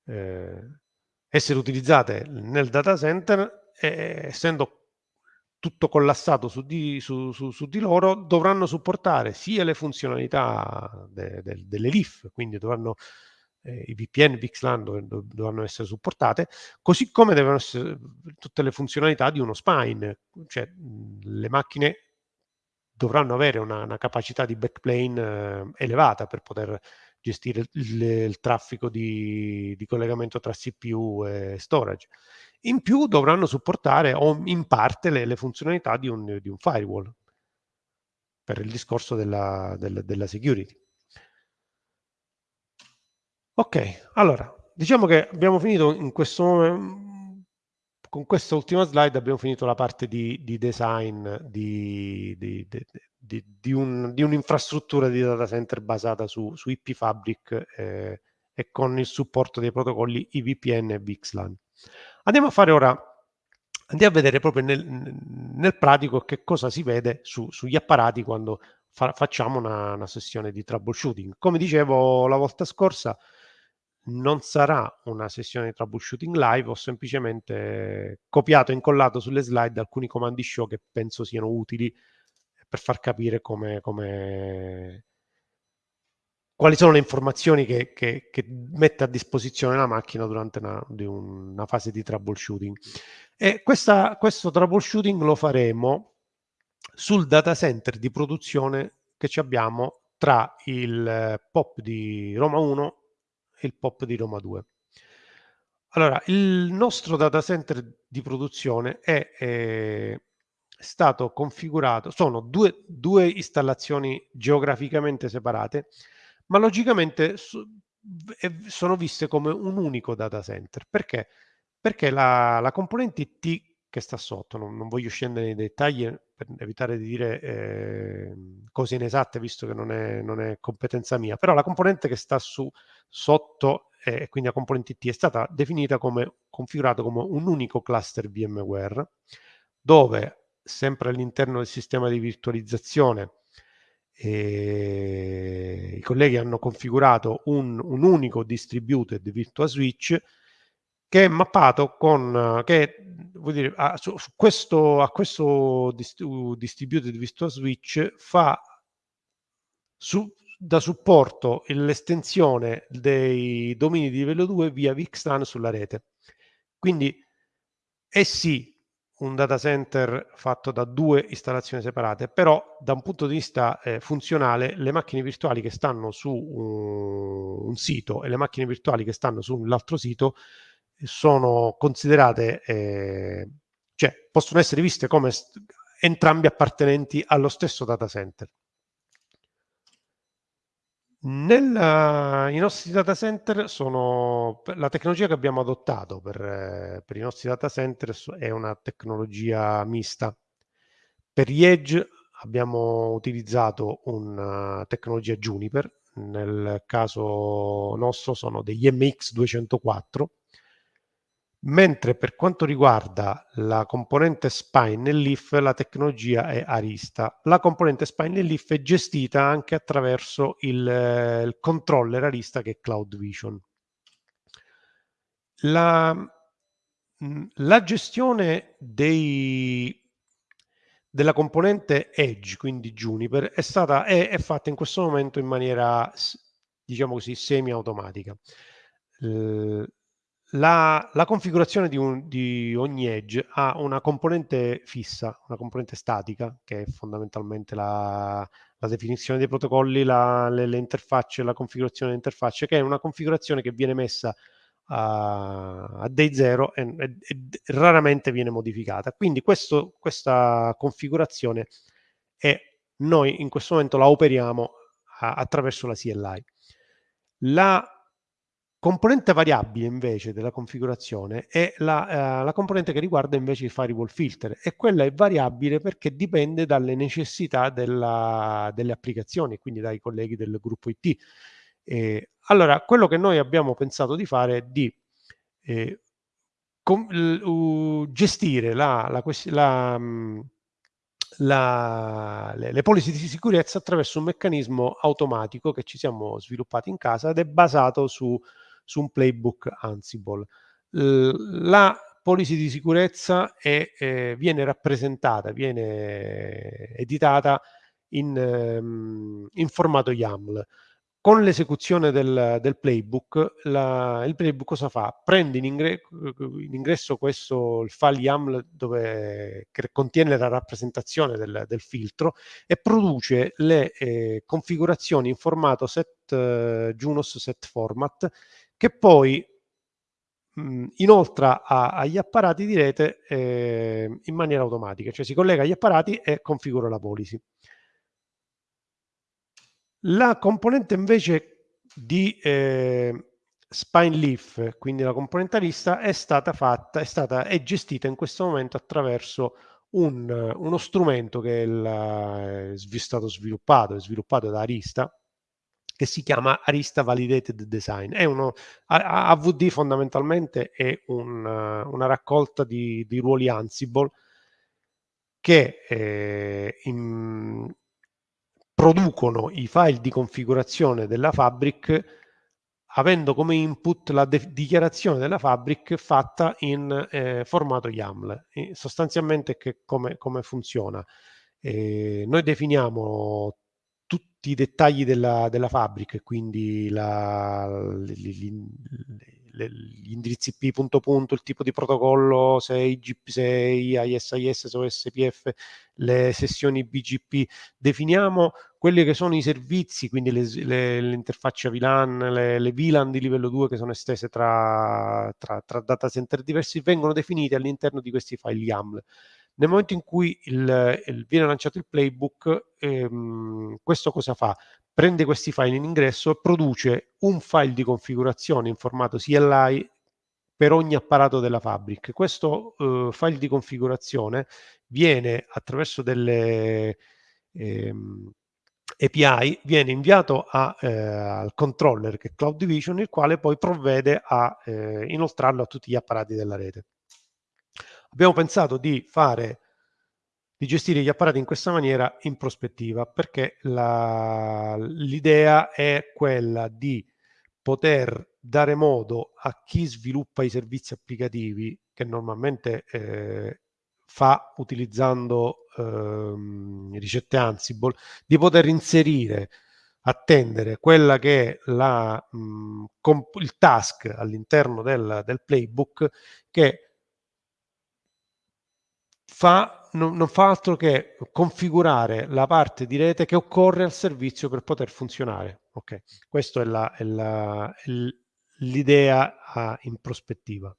eh, essere utilizzate nel data center, eh, essendo tutto collassato su di, su, su, su di, loro, dovranno supportare sia le funzionalità de, de, delle LIF, quindi dovranno eh, i VPN, VXLAN dov, dovranno essere supportate, così come devono essere tutte le funzionalità di uno spine, cioè le macchine dovranno avere una, una capacità di backplane eh, elevata per poter gestire il, il traffico di, di, collegamento tra CPU e storage. In più dovranno supportare in parte le, le funzionalità di un, di un, firewall per il discorso della, della, della security. Ok, allora, diciamo che abbiamo finito in questo momento con questa ultima slide abbiamo finito la parte di, di design di, di, di, un, un'infrastruttura di data center basata su, su IP Fabric eh, e con il supporto dei protocolli IVPN e VXLAN. Andiamo a fare ora, andiamo a vedere proprio nel, nel pratico che cosa si vede su, sugli apparati quando fa, facciamo una, una sessione di troubleshooting. Come dicevo la volta scorsa, non sarà una sessione di troubleshooting live, ho semplicemente copiato e incollato sulle slide alcuni comandi show che penso siano utili per far capire come, come quali sono le informazioni che, che, che, mette a disposizione la macchina durante una, una fase di troubleshooting. E questa, questo troubleshooting lo faremo sul data center di produzione che abbiamo tra il POP di Roma 1 il POP di Roma 2. Allora, il nostro data center di produzione è, è stato configurato, sono due, due, installazioni geograficamente separate, ma logicamente so, sono viste come un unico data center. Perché? Perché la, la componente T che sta sotto, non, non, voglio scendere nei dettagli per evitare di dire eh, cose inesatte visto che non è, non è, competenza mia, però la componente che sta su, sotto e eh, quindi la componente T è stata definita come configurata come un unico cluster VMware dove sempre all'interno del sistema di virtualizzazione eh, i colleghi hanno configurato un, un unico distributed virtual switch che è mappato con, che vuol dire, a, su, su questo, a questo distributed virtual switch fa su, da supporto l'estensione dei domini di livello 2 via VXLAN sulla rete. Quindi è sì un data center fatto da due installazioni separate, però da un punto di vista eh, funzionale le macchine virtuali che stanno su un, un sito e le macchine virtuali che stanno sull'altro sito sono considerate, eh, cioè possono essere viste come entrambi appartenenti allo stesso data center. Nel, I nostri data center sono la tecnologia che abbiamo adottato per, per i nostri data center è una tecnologia mista. Per gli edge abbiamo utilizzato una tecnologia Juniper, nel caso nostro sono degli MX204 mentre per quanto riguarda la componente spine e leaf la tecnologia è Arista. La componente spine e leaf è gestita anche attraverso il, il controller Arista che è Cloud Vision. La, la gestione dei, della componente Edge, quindi Juniper, è, stata, è, è fatta in questo momento in maniera, diciamo così, semi-automatica. La, la configurazione di, un, di, ogni edge ha una componente fissa, una componente statica, che è fondamentalmente la, la definizione dei protocolli, la, le, le, interfacce, la configurazione delle interfacce, che è una configurazione che viene messa a, a day 0 e, e, e, raramente viene modificata. Quindi questo, questa configurazione è, noi in questo momento la operiamo a, attraverso la CLI. La componente variabile invece della configurazione è la, eh, la, componente che riguarda invece il firewall filter e quella è variabile perché dipende dalle necessità della, delle applicazioni, quindi dai colleghi del gruppo IT. Eh, allora, quello che noi abbiamo pensato di fare è di eh, uh, gestire la, mm, la, le, le policy di sicurezza attraverso un meccanismo automatico che ci siamo sviluppati in casa ed è basato su, su un playbook Ansible. La policy di sicurezza è, eh, viene rappresentata, viene editata in, um, in formato YAML. Con l'esecuzione del, del playbook, la, il playbook cosa fa? Prende in, ingre, in, ingresso questo il file YAML dove, che contiene la rappresentazione del, del filtro e produce le eh, configurazioni in formato set uh, Junos set format che poi mh, inoltra a, agli apparati di rete eh, in maniera automatica, cioè si collega agli apparati e configura la policy. La componente invece di eh, Spine Leaf, quindi la componente lista, è stata fatta, è stata è gestita in questo momento attraverso un, uno strumento che è, il, è stato sviluppato, è sviluppato da Arista, che si chiama Arista Validated Design. Uno, AVD fondamentalmente è un, una raccolta di, di, ruoli Ansible che eh, in, producono i file di configurazione della Fabric avendo come input la dichiarazione della Fabric fatta in eh, formato YAML. E sostanzialmente che, come, come funziona? Eh, noi definiamo tutti i dettagli della, della Fabric, quindi la, gli, gli indirizzi P punto punto, il tipo di protocollo, se IGP6, ISIS, SOSPF, le sessioni BGP, definiamo quelli che sono i servizi, quindi le, interfacce VLAN, le, le, VLAN di livello 2 che sono estese tra, tra, tra data center diversi, vengono definiti all'interno di questi file YAML. Nel momento in cui il, il, viene lanciato il playbook, ehm, questo cosa fa? Prende questi file in ingresso e produce un file di configurazione in formato CLI per ogni apparato della Fabric. Questo eh, file di configurazione viene attraverso delle ehm, API viene inviato a, eh, al controller che è Cloud Division, il quale poi provvede a eh, inoltrarlo a tutti gli apparati della rete. Abbiamo pensato di fare di gestire gli apparati in questa maniera in prospettiva perché l'idea è quella di poter dare modo a chi sviluppa i servizi applicativi che normalmente eh, fa utilizzando ehm, ricette Ansible, di poter inserire, attendere quella che è la, mh, il task all'interno del, del playbook che fa, non, non, fa altro che configurare la parte di rete che occorre al servizio per poter funzionare. Ok, questa è l'idea in prospettiva.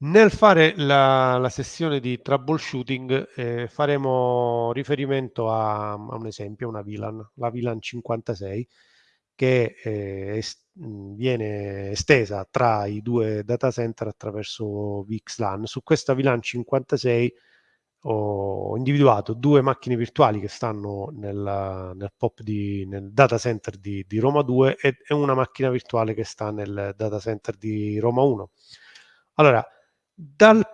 Nel fare la, la sessione di troubleshooting eh, faremo riferimento a, a, un esempio, una VLAN, la VLAN 56, che eh, est viene estesa tra i due data center attraverso VXLAN. Su questa VLAN 56 ho individuato due macchine virtuali che stanno nel, nel POP di, nel data center di, di Roma 2 e, e, una macchina virtuale che sta nel data center di Roma 1. Allora, dal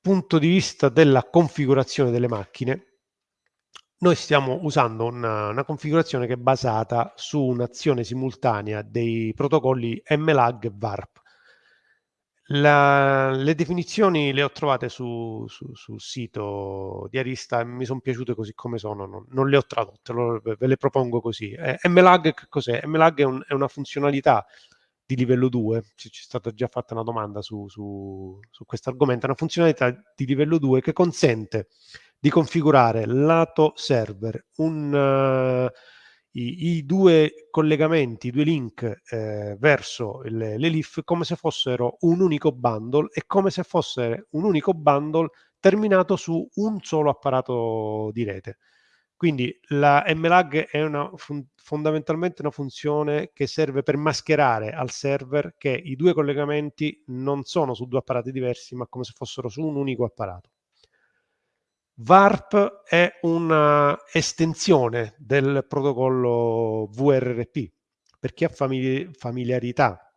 punto di vista della configurazione delle macchine, noi stiamo usando una, una, configurazione che è basata su un'azione simultanea dei protocolli MLAG e VARP. La, le definizioni le ho trovate su, su, sul sito di Arista e mi sono piaciute così come sono, non, non le ho tradotte, ve le propongo così. Eh, MLAG cos'è? MLAG è, un, è, una funzionalità di livello 2, ci, ci è stata già fatta una domanda su, su, su questo argomento, una funzionalità di livello 2 che consente di configurare lato server un, uh, i, i, due collegamenti, i due link eh, verso le, le LIF come se fossero un unico bundle e come se fosse un unico bundle terminato su un solo apparato di rete. Quindi la MLAG è una fondamentalmente una funzione che serve per mascherare al server che i due collegamenti non sono su due apparati diversi, ma come se fossero su un unico apparato. VARP è una estensione del protocollo VRRP. Per chi ha famili familiarità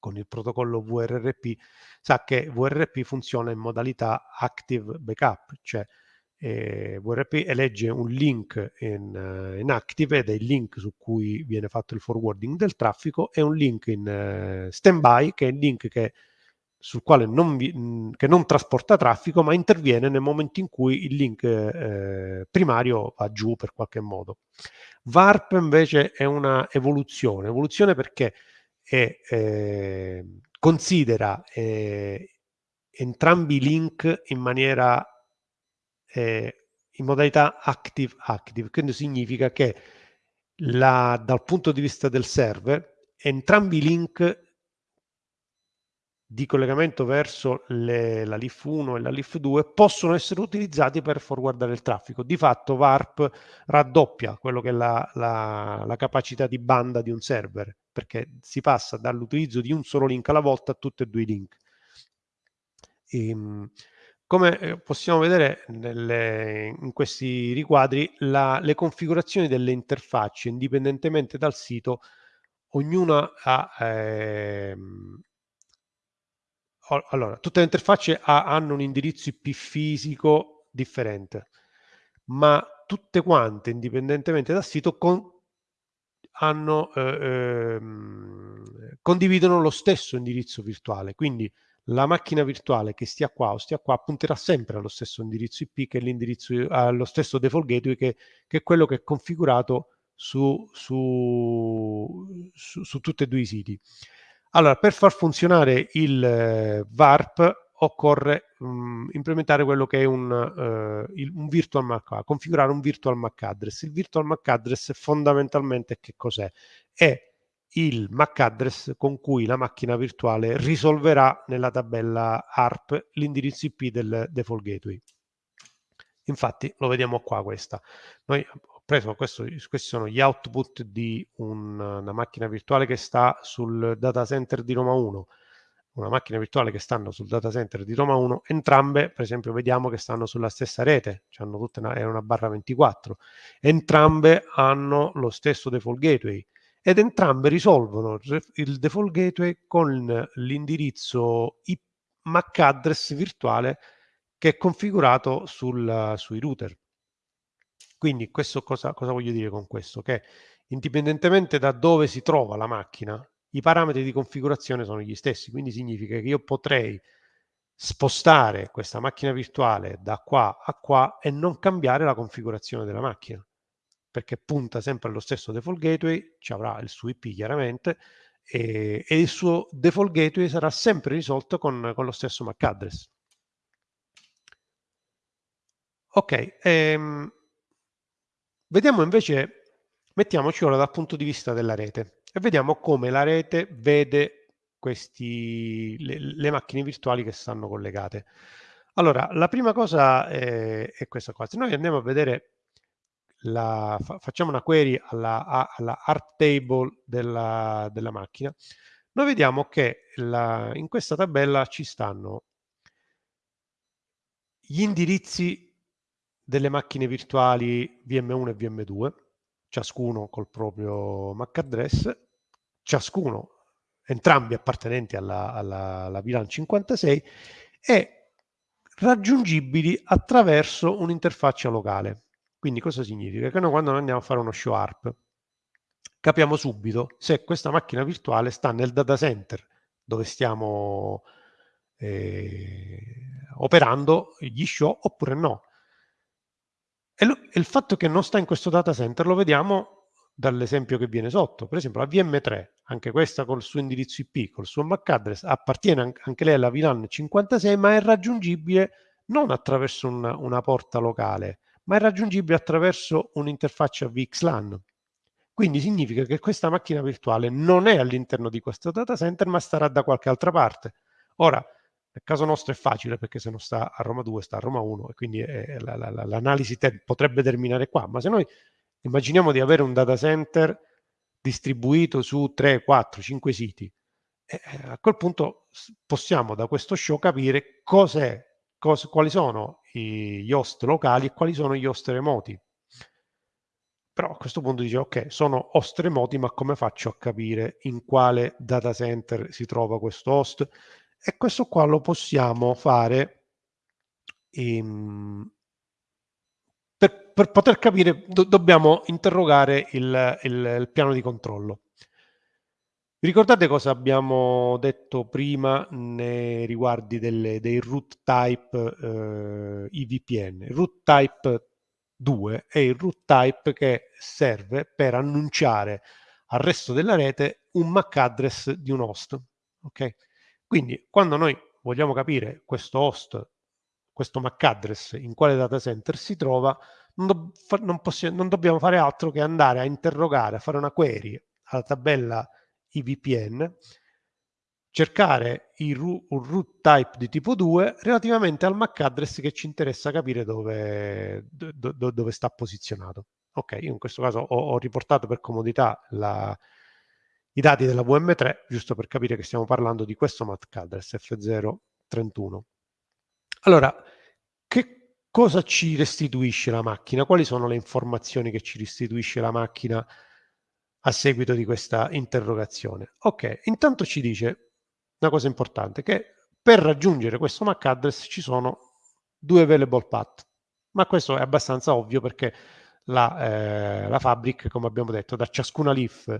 con il protocollo VRRP sa che VRRP funziona in modalità active backup, cioè eh, VRP elegge un link in, uh, in, active ed è il link su cui viene fatto il forwarding del traffico e un link in uh, standby che è il link che, sul quale non, vi, che non trasporta traffico ma interviene nel momento in cui il link eh, primario va giù per qualche modo. VARP invece è una evoluzione, evoluzione perché è, eh, considera eh, entrambi i link in maniera eh, in modalità active active, quindi significa che la, dal punto di vista del server entrambi i link di collegamento verso le, la LIF 1 e la LIF 2 possono essere utilizzati per forwardare il traffico. Di fatto VARP raddoppia quello che è la, la, la capacità di banda di un server, perché si passa dall'utilizzo di un solo link alla volta a tutti e due i link. E, ehm, come eh, possiamo vedere nelle, in questi riquadri, la, le configurazioni delle interfacce, indipendentemente dal sito, ognuna ha... Ehm, allora, tutte le interfacce ha, hanno un indirizzo IP fisico differente, ma tutte quante, indipendentemente dal sito, con, hanno, eh, ehm, condividono lo stesso indirizzo virtuale. Quindi la macchina virtuale che stia qua o stia qua punterà sempre allo stesso indirizzo IP che l'indirizzo allo stesso default gateway che, che, è quello che è configurato su, su, su, su tutti e due i siti. Allora, per far funzionare il eh, VARP occorre um, implementare quello che è un, uh, il, un virtual MAC, configurare un virtual MAC address. Il virtual MAC address fondamentalmente che cos'è? È il MAC address con cui la macchina virtuale risolverà nella tabella ARP l'indirizzo IP del default gateway. Infatti lo vediamo qua questa. Noi ho preso questo, questi sono gli output di un, una macchina virtuale che sta sul data center di Roma 1, una macchina virtuale che stanno sul data center di Roma 1, entrambe per esempio vediamo che stanno sulla stessa rete, cioè hanno tutte una, è una barra 24, entrambe hanno lo stesso default gateway, ed entrambe risolvono il default gateway con l'indirizzo MAC address virtuale che è configurato sul, sui router. Quindi questo cosa, cosa voglio dire con questo? Che indipendentemente da dove si trova la macchina, i parametri di configurazione sono gli stessi, quindi significa che io potrei spostare questa macchina virtuale da qua a qua e non cambiare la configurazione della macchina perché punta sempre allo stesso default gateway, ci avrà il suo IP chiaramente, e, e il suo default gateway sarà sempre risolto con, con lo stesso MAC address. Ok, ehm, vediamo invece, mettiamoci ora dal punto di vista della rete e vediamo come la rete vede questi, le, le macchine virtuali che stanno collegate. Allora, la prima cosa è, è questa qua. Se noi andiamo a vedere la, fa, facciamo una query alla, alla art table della, della, macchina, noi vediamo che la, in questa tabella ci stanno gli indirizzi delle macchine virtuali VM1 e VM2, ciascuno col proprio MAC address, ciascuno, entrambi appartenenti alla, alla, alla VLAN 56 e raggiungibili attraverso un'interfaccia locale. Quindi cosa significa? Che noi quando andiamo a fare uno show ARP capiamo subito se questa macchina virtuale sta nel data center dove stiamo eh, operando gli show oppure no. E, lo, il fatto che non sta in questo data center lo vediamo dall'esempio che viene sotto. Per esempio la VM3, anche questa col suo indirizzo IP, col suo MAC address, appartiene anche lei alla VLAN 56, ma è raggiungibile non attraverso una, una porta locale, ma è raggiungibile attraverso un'interfaccia VXLAN. Quindi significa che questa macchina virtuale non è all'interno di questo data center, ma starà da qualche altra parte. Ora, Nel caso nostro è facile perché se non sta a Roma 2 sta a Roma 1 e quindi la, la, la, l'analisi potrebbe terminare qua, ma se noi immaginiamo di avere un data center distribuito su 3, 4, 5 siti, eh, a quel punto possiamo da questo show capire cos'è, cos- quali sono gli host locali e quali sono gli host remoti. Però a questo punto dice, ok, sono host remoti, ma come faccio a capire in quale data center si trova questo host? E questo qua lo possiamo fare in... per, per, poter capire, do, dobbiamo interrogare il, il, il piano di controllo. Ricordate cosa abbiamo detto prima nei riguardi delle, dei root type eh, IVPN? Il root type 2 è il root type che serve per annunciare al resto della rete un MAC address di un host. Ok? Quindi quando noi vogliamo capire questo host, questo MAC address, in quale data center si trova, non, do, non, non dobbiamo fare altro che andare a interrogare, a fare una query alla tabella IVPN, cercare ru- un root type di tipo 2 relativamente al MAC address che ci interessa capire dove, do, do, dove sta posizionato. Ok, io in questo caso ho, ho riportato per comodità la, i dati della VM3, giusto per capire che stiamo parlando di questo MAC address F031. Allora, che cosa ci restituisce la macchina? Quali sono le informazioni che ci restituisce la macchina a seguito di questa interrogazione? Ok, intanto ci dice una cosa importante, che per raggiungere questo MAC address ci sono due available path, ma questo è abbastanza ovvio perché la, eh, la Fabric, come abbiamo detto, da ciascuna leaf,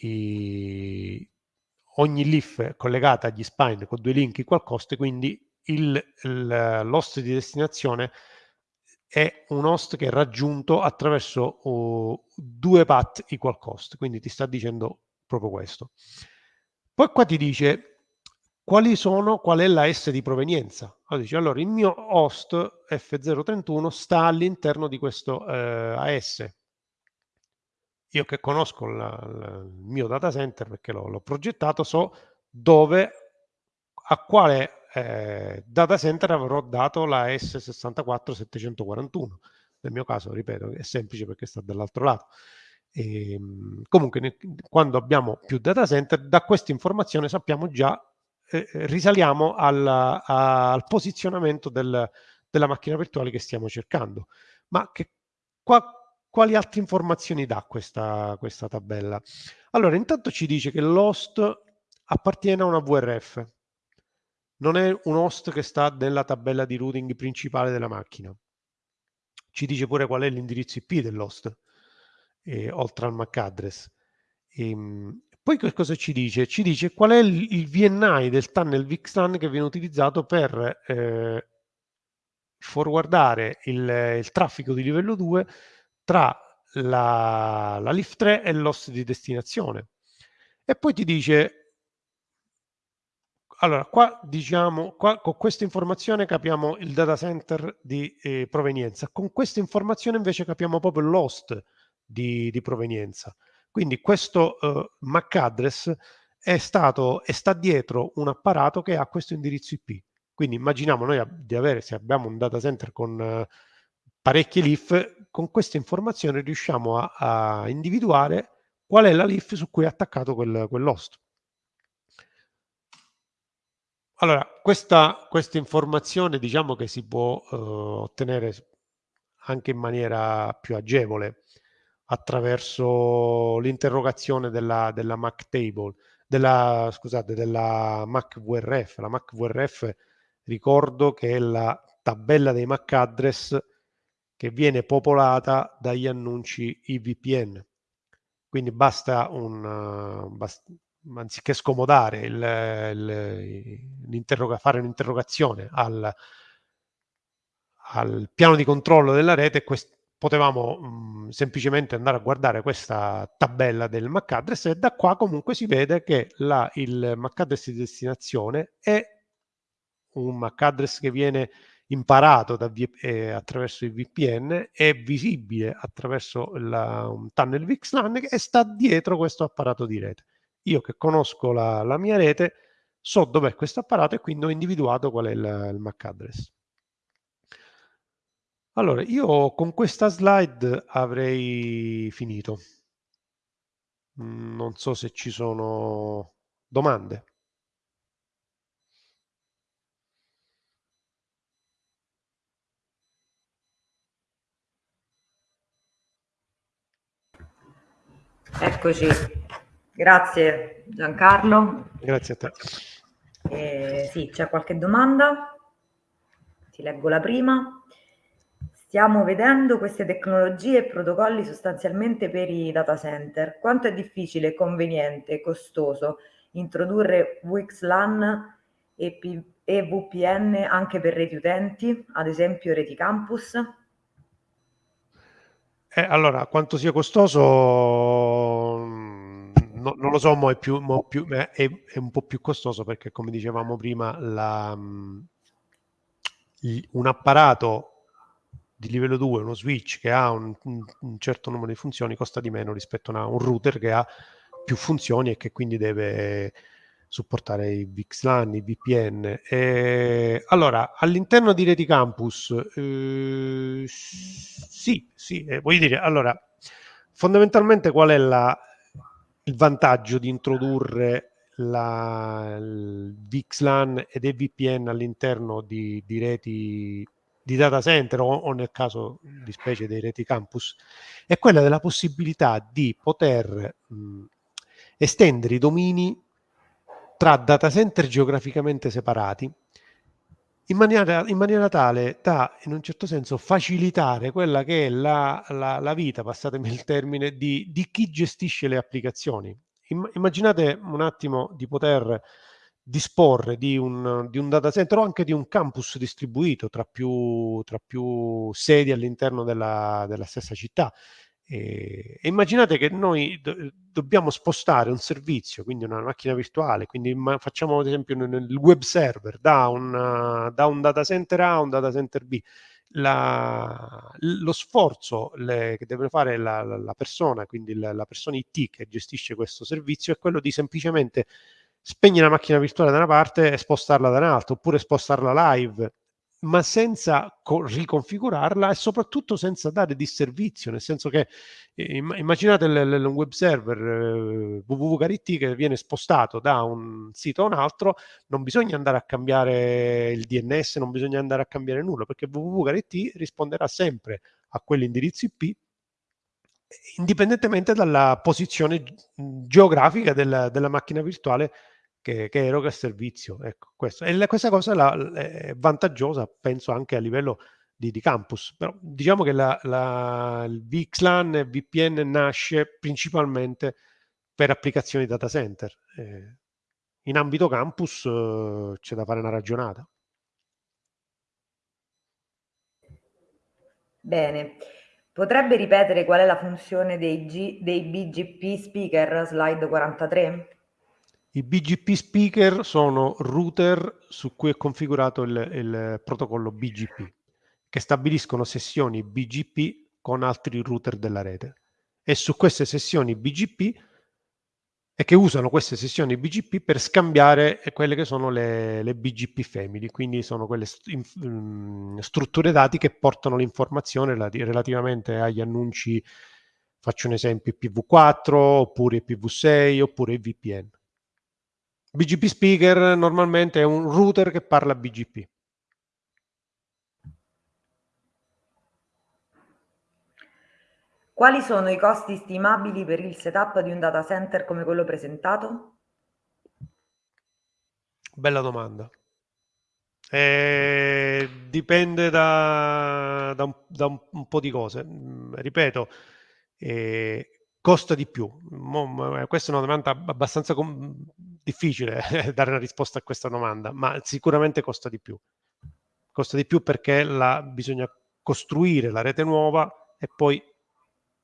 i, ogni leaf collegata agli spine con due link equal cost, quindi l'host di destinazione è un host che è raggiunto attraverso uh, due path equal cost, quindi ti sta dicendo proprio questo. Poi qua ti dice quali sono, qual è la S di provenienza. Allora, dice, allora il mio host F031 sta all'interno di questo eh, AS. Io che conosco la, la, il mio data center perché l'ho, progettato, so dove, a quale eh, data center avrò dato la S64741. Nel mio caso, ripeto, è semplice perché sta dall'altro lato. E, ehm, comunque, quando abbiamo più data center, da questa informazione sappiamo già, eh, eh, risaliamo al, a, al posizionamento del, della macchina virtuale che stiamo cercando. Ma che, qua, quali altre informazioni dà questa, questa tabella? Allora, intanto ci dice che l'host appartiene a una VRF, non è un host che sta nella tabella di routing principale della macchina. Ci dice pure qual è l'indirizzo IP dell'host eh, oltre al MAC address. E, ehm, poi che cosa ci dice? Ci dice qual è il, VNI del tunnel VXLAN che viene utilizzato per eh, forwardare il, il, traffico di livello 2 tra la, la LIF 3 e l'host di destinazione. E poi ti dice allora, qua diciamo, qua, con questa informazione capiamo il data center di eh, provenienza, con questa informazione invece capiamo proprio l'host di, di provenienza. Quindi questo uh, MAC address è stato e sta dietro un apparato che ha questo indirizzo IP. Quindi immaginiamo noi di avere, se abbiamo un data center con uh, parecchie leaf, con queste informazioni riusciamo a, a, individuare qual è la leaf su cui è attaccato quel, quell'host. Allora, questa, questa, informazione diciamo che si può uh, ottenere anche in maniera più agevole attraverso l'interrogazione della, della MAC table, della, scusate, della MAC VRF. La MAC VRF ricordo che è la tabella dei MAC address che viene popolata dagli annunci IVPN. Quindi basta un, basta, anziché scomodare il, il, fare un'interrogazione al, al piano di controllo della rete, potevamo mh, mhmm, semplicemente andare a guardare questa tabella del MAC address e da qua comunque si vede che la, il MAC address di destinazione è un MAC address che viene imparato da, eh, attraverso il VPN, è visibile attraverso la, un tunnel VXLAN e sta dietro questo apparato di rete. Io che conosco la, la mia rete so dov'è questo apparato e quindi ho individuato qual è il, il MAC address. Allora, io con questa slide avrei finito. Mm, non so se ci sono domande. Eccoci, grazie Giancarlo. Grazie a te. Eh, sì, c'è qualche domanda? Ti leggo la prima. Stiamo vedendo queste tecnologie e protocolli sostanzialmente per i data center. Quanto è difficile, conveniente, costoso introdurre VXLAN e, e VPN anche per reti utenti, ad esempio reti campus? Eh, allora, quanto sia costoso no, non lo so, mo è, più, mo più, è, è, un po' più costoso perché, come dicevamo prima, la, mm, un apparato di livello 2, uno switch che ha un, un, certo numero di funzioni costa di meno rispetto a un router che ha più funzioni e che quindi deve supportare i VXLAN, i VPN. E, allora, all'interno di Reti Campus, eh, sì, sì, eh, voglio dire, allora, fondamentalmente qual è la, il vantaggio di introdurre la, il VXLAN ed EVPN all'interno di, di reti di data center o, o, nel caso di specie dei reti campus è quella della possibilità di poter mh, estendere i domini tra data center geograficamente separati in maniera, in maniera, tale da, in un certo senso, facilitare quella che è la, la, la vita, passatemi il termine, di, di, chi gestisce le applicazioni. immaginate un attimo di poter disporre di un, di un, data center o anche di un campus distribuito tra più, tra più sedi all'interno della, della stessa città e, immaginate che noi do, dobbiamo spostare un servizio, quindi una macchina virtuale, quindi facciamo ad esempio nel web server da, una, da un data center A a un data center B. La, lo sforzo le, che deve fare la, la, la persona, quindi la, persona IT che gestisce questo servizio, è quello di semplicemente spegnere la macchina virtuale da una parte e spostarla da un'altra, oppure spostarla live ma senza riconfigurarla e soprattutto senza dare disservizio, nel senso che eh, immaginate un web server eh, www.carit che viene spostato da un sito a un altro, non bisogna andare a cambiare il DNS, non bisogna andare a cambiare nulla, perché www.carit risponderà sempre a quell'indirizzo IP indipendentemente dalla posizione geografica della, della macchina virtuale che, che eroga il servizio. Ecco, questo. E la, questa cosa la, è vantaggiosa, penso, anche a livello di, di campus. Però diciamo che la, la, il VXLAN e VPN nasce principalmente per applicazioni data center. Eh, in ambito campus eh, c'è da fare una ragionata. Bene. Potrebbe ripetere qual è la funzione dei, G, dei BGP speaker slide 43? I BGP speaker sono router su cui è configurato il, il protocollo BGP, che stabiliscono sessioni BGP con altri router della rete. E su queste sessioni BGP e che usano queste sessioni BGP per scambiare quelle che sono le, le BGP family, quindi sono quelle st in, mm, strutture dati che portano l'informazione relativamente agli annunci, faccio un esempio, IPv4, oppure IPv6, oppure VPN. BGP speaker normalmente è un router che parla BGP. Quali sono i costi stimabili per il setup di un data center come quello presentato? Bella domanda. Eh, dipende da, da, un, da un, po' di cose. Mm, ripeto, eh, costa di più? Eh, questa è una domanda abbastanza difficile dare una risposta a questa domanda, ma sicuramente costa di più. Costa di più perché la, bisogna costruire la rete nuova e poi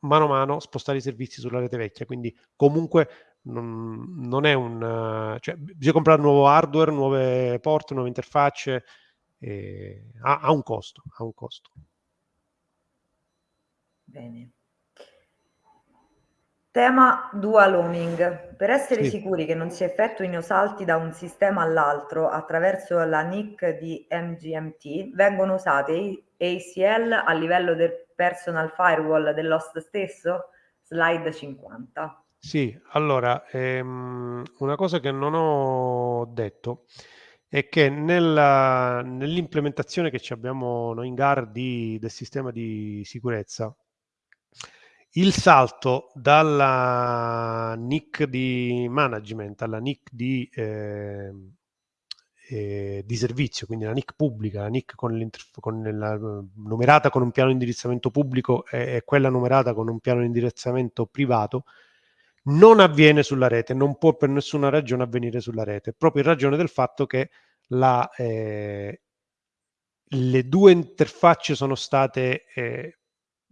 mano a mano spostare i servizi sulla rete vecchia, quindi comunque non, non è un... cioè bisogna comprare nuovo hardware, nuove porte, nuove interfacce, ha, ha un costo, ha un costo. Bene. Tema dual homing. Per essere Sì. sicuri che non si effettuino salti da un sistema all'altro attraverso la NIC di MGMT, vengono usate ACL a livello del personal firewall dell'host stesso? Slide 50. Sì, allora, ehm, una cosa che non ho detto è che nella, nell'implementazione che ci abbiamo noi in GAR di, del sistema di sicurezza, il salto dalla NIC di management alla NIC di, eh, eh, di servizio, quindi la NIC pubblica, la NIC con, con la numerata con un piano di indirizzamento pubblico e, e quella numerata con un piano di indirizzamento privato, non avviene sulla rete, non può per nessuna ragione avvenire sulla rete, proprio in ragione del fatto che la, eh, le due interfacce sono state eh,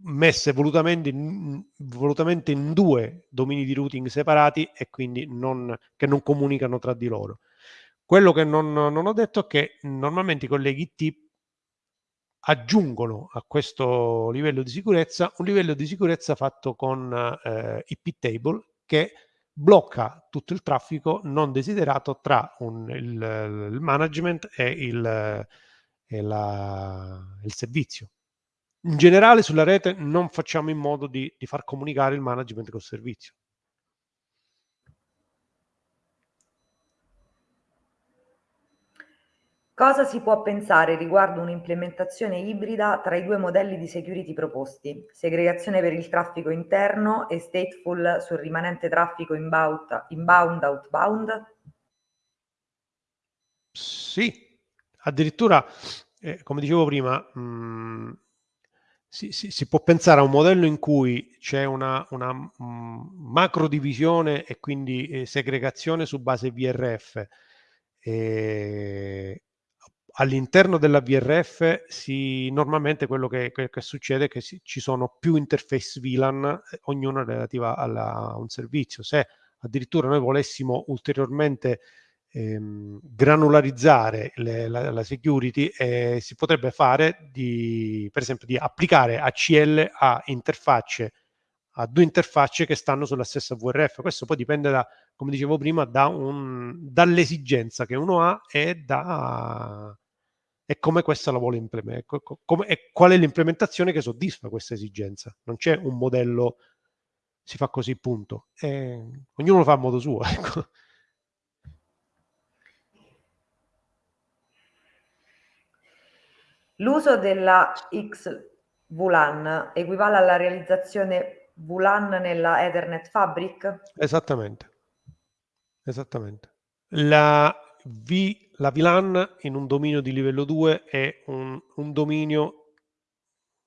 messe volutamente in, volutamente in, due domini di routing separati e quindi non, che non comunicano tra di loro. Quello che non, non ho detto è che normalmente i colleghi IT aggiungono a questo livello di sicurezza un livello di sicurezza fatto con eh, IP table che blocca tutto il traffico non desiderato tra un, il, il, management e il, e la, il servizio in generale sulla rete non facciamo in modo di, di far comunicare il management col servizio. Cosa si può pensare riguardo un'implementazione ibrida tra i due modelli di security proposti? Segregazione per il traffico interno e stateful sul rimanente traffico inbound, inbound outbound? Sì, addirittura, eh, come dicevo prima, mh, si, si, si, può pensare a un modello in cui c'è una, una um, macro divisione e quindi eh, segregazione su base VRF. E all'interno della VRF si, normalmente quello che, che, che succede è che si, ci sono più interface VLAN, eh, ognuna relativa alla, a un servizio. Se addirittura noi volessimo ulteriormente ehm, granularizzare le, la, la, security eh, si potrebbe fare di, per esempio di applicare ACL a interfacce a due interfacce che stanno sulla stessa VRF. Questo poi dipende da, come dicevo prima, da dall'esigenza che uno ha e da e come questa la vuole implementare, e qual è l'implementazione che soddisfa questa esigenza. Non c'è un modello, si fa così, punto. E ognuno lo fa a modo suo. Ecco. L'uso della XVLAN equivale alla realizzazione VLAN nella Ethernet Fabric? Esattamente. Esattamente. La, v, la VLAN in un dominio di livello 2 è un, un dominio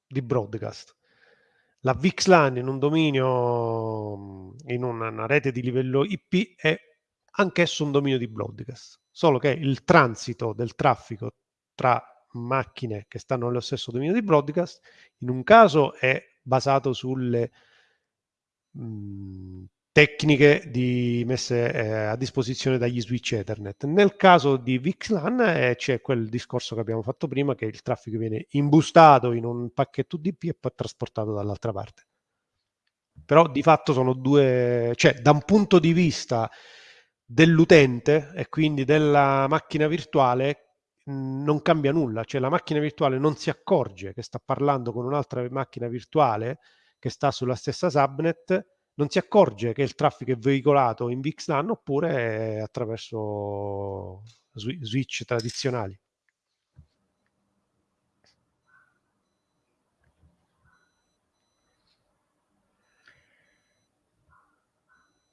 di broadcast. La VXLAN in un dominio, in una, una rete di livello IP è anch'esso un dominio di broadcast, solo che il transito del traffico tra macchine che stanno nello stesso dominio di broadcast, in un caso è basato sulle mh, mhmm, tecniche di, messe eh, a disposizione dagli switch Ethernet. Nel caso di VXLAN eh, c'è quel discorso che abbiamo fatto prima, che il traffico viene imbustato in un pacchetto UDP e poi trasportato dall'altra parte. Però di fatto sono due, cioè da un punto di vista dell'utente e quindi della macchina virtuale non cambia nulla, cioè la macchina virtuale non si accorge che sta parlando con un'altra macchina virtuale che sta sulla stessa subnet, non si accorge che il traffico è veicolato in VXLAN oppure attraverso switch tradizionali.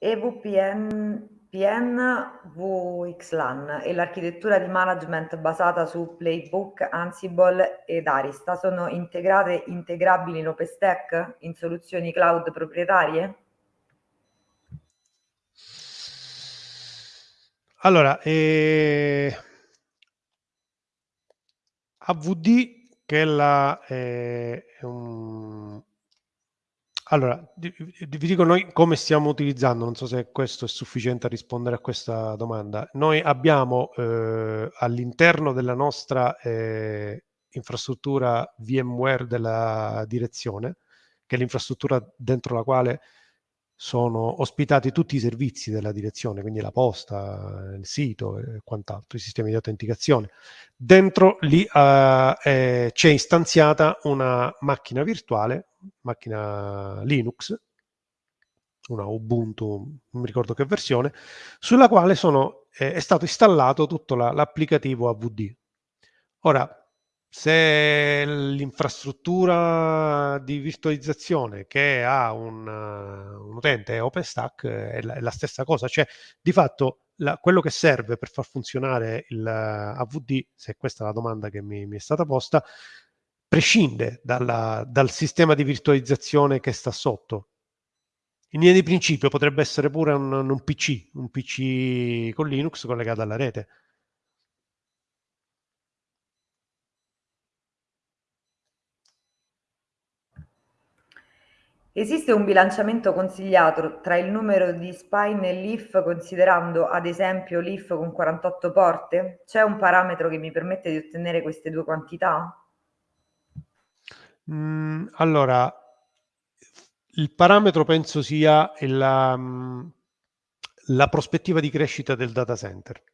EVPN PN VXLAN e l'architettura di management basata su Playbook, Ansible ed Arista sono integrate integrabili in OpenStack in soluzioni cloud proprietarie? Allora, eh, AVD che è la, eh, un, allora, vi dico noi come stiamo utilizzando, non so se questo è sufficiente a rispondere a questa domanda. Noi abbiamo eh, all'interno della nostra eh, infrastruttura VMware della direzione, che è l'infrastruttura dentro la quale sono ospitati tutti i servizi della direzione, quindi la posta, il sito e quant'altro, i sistemi di autenticazione. Dentro lì uh, eh, c'è istanziata una macchina virtuale, macchina Linux, una Ubuntu, non mi ricordo che versione, sulla quale sono, eh, è stato installato tutto la, l'applicativo AVD. Ora, se l'infrastruttura di virtualizzazione che ha un, un utente è OpenStack è la, è la, stessa cosa, cioè di fatto la, quello che serve per far funzionare il AVD, se questa è la domanda che mi, mi è stata posta, prescinde dalla, dal sistema di virtualizzazione che sta sotto. In linea di principio potrebbe essere pure un, un PC, un PC con Linux collegato alla rete Esiste un bilanciamento consigliato tra il numero di spine e leaf considerando ad esempio leaf con 48 porte? C'è un parametro che mi permette di ottenere queste due quantità? Mm, allora, il parametro penso sia la, mm, la prospettiva di crescita del data center.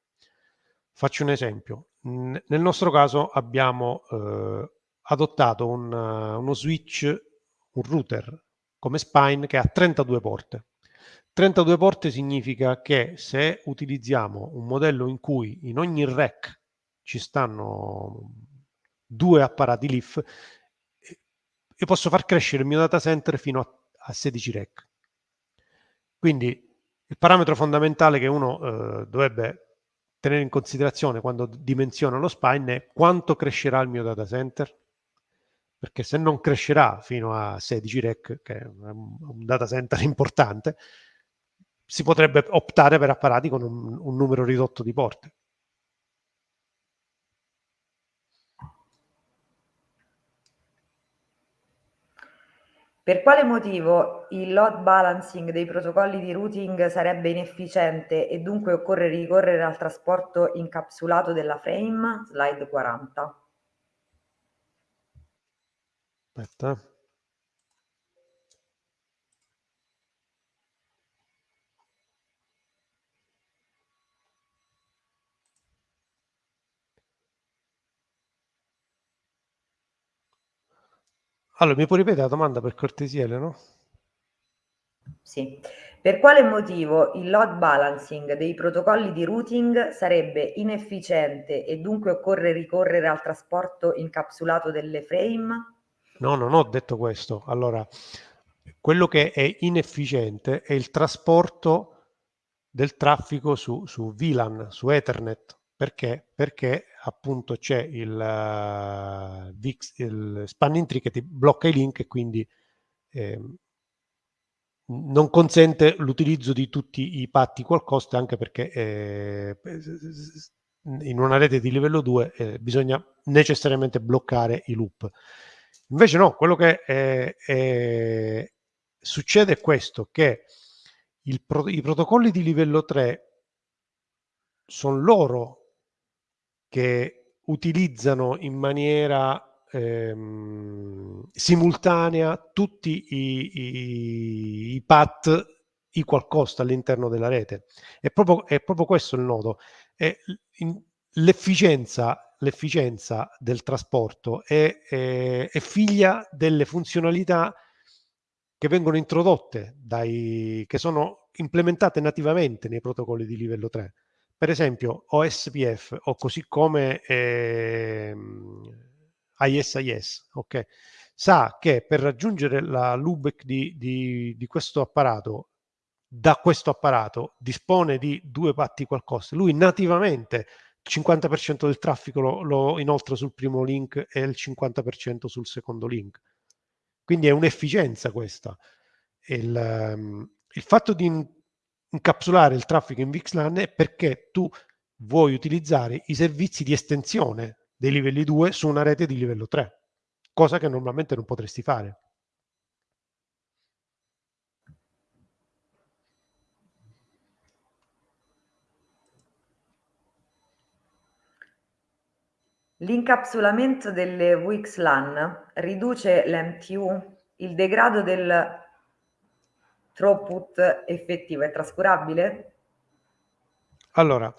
Faccio un esempio. Nel nostro caso abbiamo eh, adottato un, uno switch, un router come spine che ha 32 porte. 32 porte significa che se utilizziamo un modello in cui in ogni rack ci stanno due apparati leaf, io posso far crescere il mio data center fino a, a 16 rack. Quindi il parametro fondamentale che uno eh, dovrebbe tenere in considerazione quando dimensiona lo spine è quanto crescerà il mio data center perché se non crescerà fino a 16 rec, che è un data center importante, si potrebbe optare per apparati con un, un numero ridotto di porte. Per quale motivo il load balancing dei protocolli di routing sarebbe inefficiente e dunque occorre ricorrere al trasporto incapsulato della frame? Slide 40. Aspetta. Allora, mi puoi ripetere la domanda per cortesia, Eleno? Sì. Per quale motivo il load balancing dei protocolli di routing sarebbe inefficiente e dunque occorre ricorrere al trasporto incapsulato delle frame? No, non ho detto questo. Allora, quello che è inefficiente è il trasporto del traffico su, su VLAN, su Ethernet. Perché? Perché appunto c'è il, uh, il spanning tree che ti blocca i link e quindi eh, non consente l'utilizzo di tutti i patti qual anche perché eh, in una rete di livello 2 eh, bisogna necessariamente bloccare i loop. Invece no, quello che è, è, succede è questo, che il, i protocolli di livello 3 sono loro che utilizzano in maniera ehm, simultanea tutti i, i, i path equal cost all'interno della rete. È proprio, è proprio questo il nodo. l'efficienza l'efficienza del trasporto è, è, è, figlia delle funzionalità che vengono introdotte, dai, che sono implementate nativamente nei protocolli di livello 3. Per esempio OSPF o così come eh, ISIS, okay, sa che per raggiungere la loopback di, di, di questo apparato da questo apparato dispone di due patti qualcosa, lui nativamente 50% del traffico lo, lo inoltra sul primo link e il 50% sul secondo link. Quindi è un'efficienza questa. Il, um, il fatto di incapsulare il traffico in VXLAN è perché tu vuoi utilizzare i servizi di estensione dei livelli 2 su una rete di livello 3, cosa che normalmente non potresti fare. L'incapsulamento delle VXLAN riduce l'MTU, il degrado del throughput effettivo è trascurabile? Allora,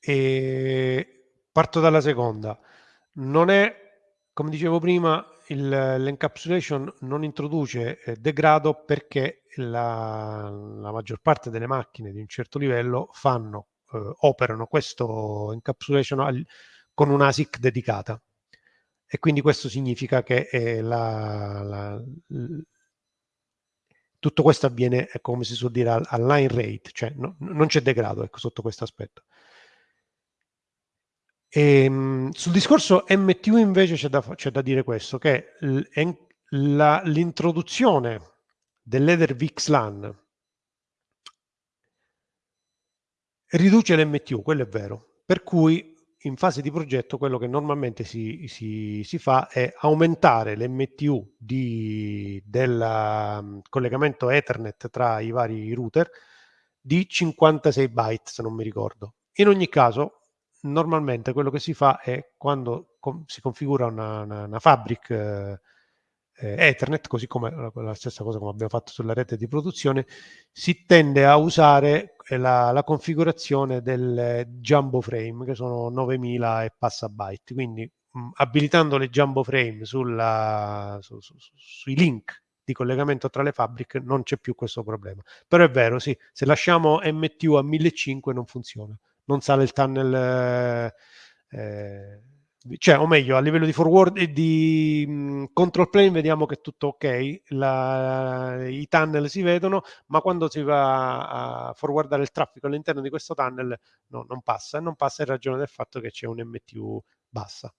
eh, parto dalla seconda. Non è, come dicevo prima, l'encapsulation non introduce eh, degrado perché la, la, maggior parte delle macchine di un certo livello fanno, eh, operano questo encapsulation al, con una ASIC dedicata e quindi questo significa che eh, la, la, tutto questo avviene, come si suol dire, al line rate, cioè no, non c'è degrado ecco, sotto questo aspetto. E, ehm, sul discorso MTU invece c'è da, da, dire questo, che l'introduzione dell'Ether VXLAN riduce l'MTU, quello è vero, per cui in fase di progetto quello che normalmente si, si, si fa è aumentare l'MTU del um, collegamento Ethernet tra i vari router di 56 byte, se non mi ricordo. In ogni caso, normalmente quello che si fa è quando com si configura una, una, una fabric eh, eh, Ethernet, così come la, stessa cosa come abbiamo fatto sulla rete di produzione, si tende a usare eh, la, la configurazione del jumbo frame, che sono 9000 e passa byte. Quindi mh, abilitando le jumbo frame sulla, su, su, sui link di collegamento tra le fabbriche non c'è più questo problema. Però è vero, sì, se lasciamo MTU a 1500 non funziona, non sale il tunnel... Eh, cioè, o meglio, a livello di forward e di mh, control plane vediamo che è tutto ok, la, i tunnel si vedono, ma quando si va a forwardare il traffico all'interno di questo tunnel no, non passa, non passa in ragione del fatto che c'è un MTU bassa.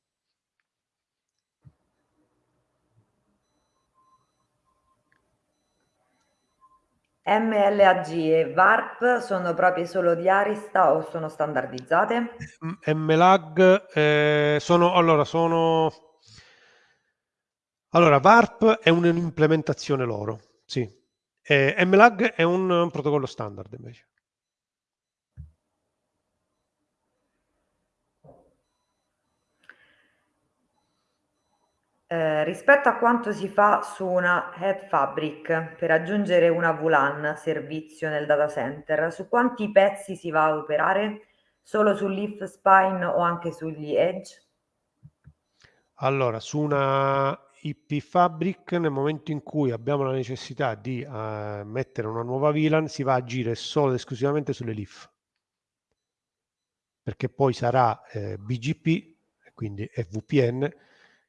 MLAG e VARP sono proprie solo di Arista o sono standardizzate? MLAG eh, sono, allora, sono... Allora, VARP è un'implementazione loro, sì. Eh, MLAG è un, un protocollo standard invece. Eh, rispetto a quanto si fa su una head fabric per aggiungere una VLAN servizio nel data center, su quanti pezzi si va a operare? Solo sul leaf spine o anche sugli edge? Allora, su una IP fabric, nel momento in cui abbiamo la necessità di uh, mettere una nuova VLAN, si va a agire solo ed esclusivamente sulle leaf. Perché poi sarà eh, BGP, quindi VPN,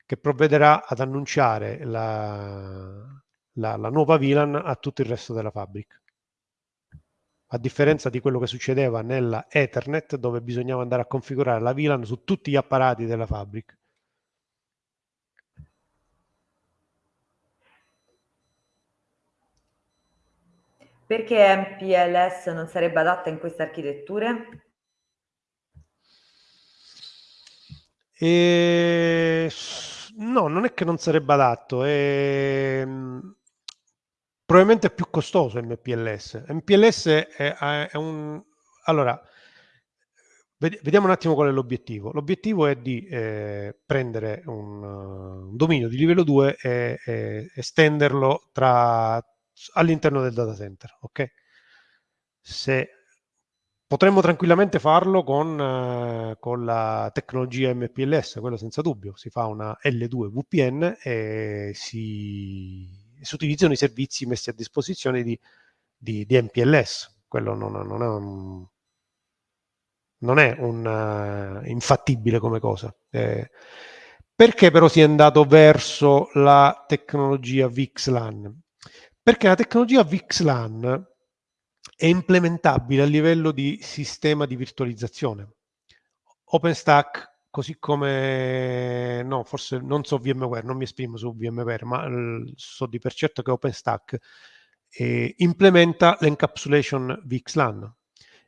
che provvederà ad annunciare la, la, la nuova VLAN a tutto il resto della fabbrica. A differenza di quello che succedeva nella Ethernet, dove bisognava andare a configurare la VLAN su tutti gli apparati della fabbrica. Perché MPLS non sarebbe adatta in queste architetture? E... No, non è che non sarebbe adatto, è... Ehm, probabilmente è più costoso MPLS. MPLS è, è un... Allora, vediamo un attimo qual è l'obiettivo. L'obiettivo è di eh, prendere un, un, dominio di livello 2 e, e estenderlo all'interno del data center, ok? Se Potremmo tranquillamente farlo con, eh, con, la tecnologia MPLS, quello senza dubbio. Si fa una L2 VPN e si, si utilizzano i servizi messi a disposizione di, di, di MPLS. Quello non, non, è un, non è un uh, infattibile come cosa. Eh, perché però si è andato verso la tecnologia VXLAN? Perché la tecnologia VXLAN è implementabile a livello di sistema di virtualizzazione. OpenStack, così come, no, forse non so VMware, non mi esprimo su VMware, ma so di per certo che OpenStack eh, implementa l'encapsulation VXLAN.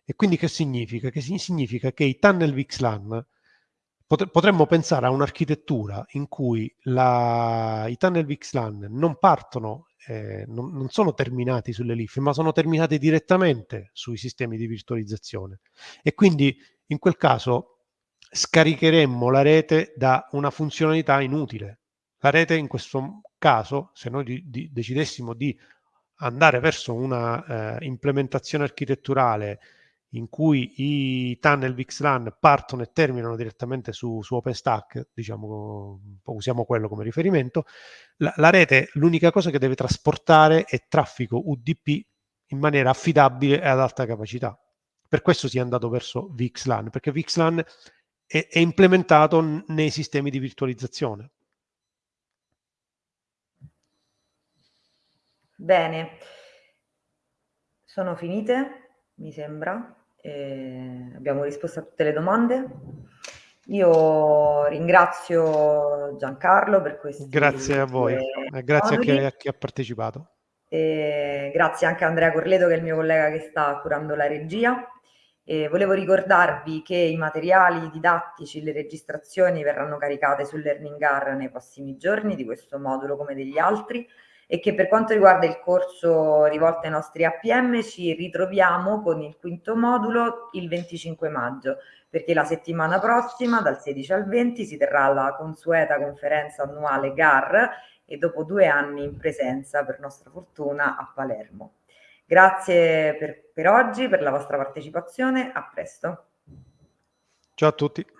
E quindi che significa? Che significa che i tunnel VXLAN potremmo pensare a un'architettura in cui la, i tunnel VXLAN non partono eh, non, non, sono terminati sulle LIF, ma sono terminati direttamente sui sistemi di virtualizzazione. E quindi in quel caso scaricheremmo la rete da una funzionalità inutile. La rete in questo caso, se noi di, di, decidessimo di andare verso una eh, implementazione architetturale in cui i tunnel VXLAN partono e terminano direttamente su, su OpenStack, diciamo, usiamo quello come riferimento, la, la rete l'unica cosa che deve trasportare è traffico UDP in maniera affidabile e ad alta capacità. Per questo si è andato verso VXLAN, perché VXLAN è, è implementato nei sistemi di virtualizzazione. Bene, sono finite, mi sembra. Eh, abbiamo risposto a tutte le domande. Io ringrazio Giancarlo per questi Grazie a voi, eh, grazie a chi, a chi, ha partecipato. E grazie anche a Andrea Corleto che è il mio collega che sta curando la regia. Volevo ricordarvi che i materiali didattici, le registrazioni verranno caricate sul Learning Gar nei prossimi giorni di questo modulo come degli altri e che per quanto riguarda il corso rivolto ai nostri APM ci ritroviamo con il quinto modulo il 25 maggio perché la settimana prossima dal 16 al 20 si terrà la consueta conferenza annuale GAR e dopo due anni in presenza per nostra fortuna a Palermo. Grazie per, per oggi, per la vostra partecipazione, a presto. Ciao a tutti.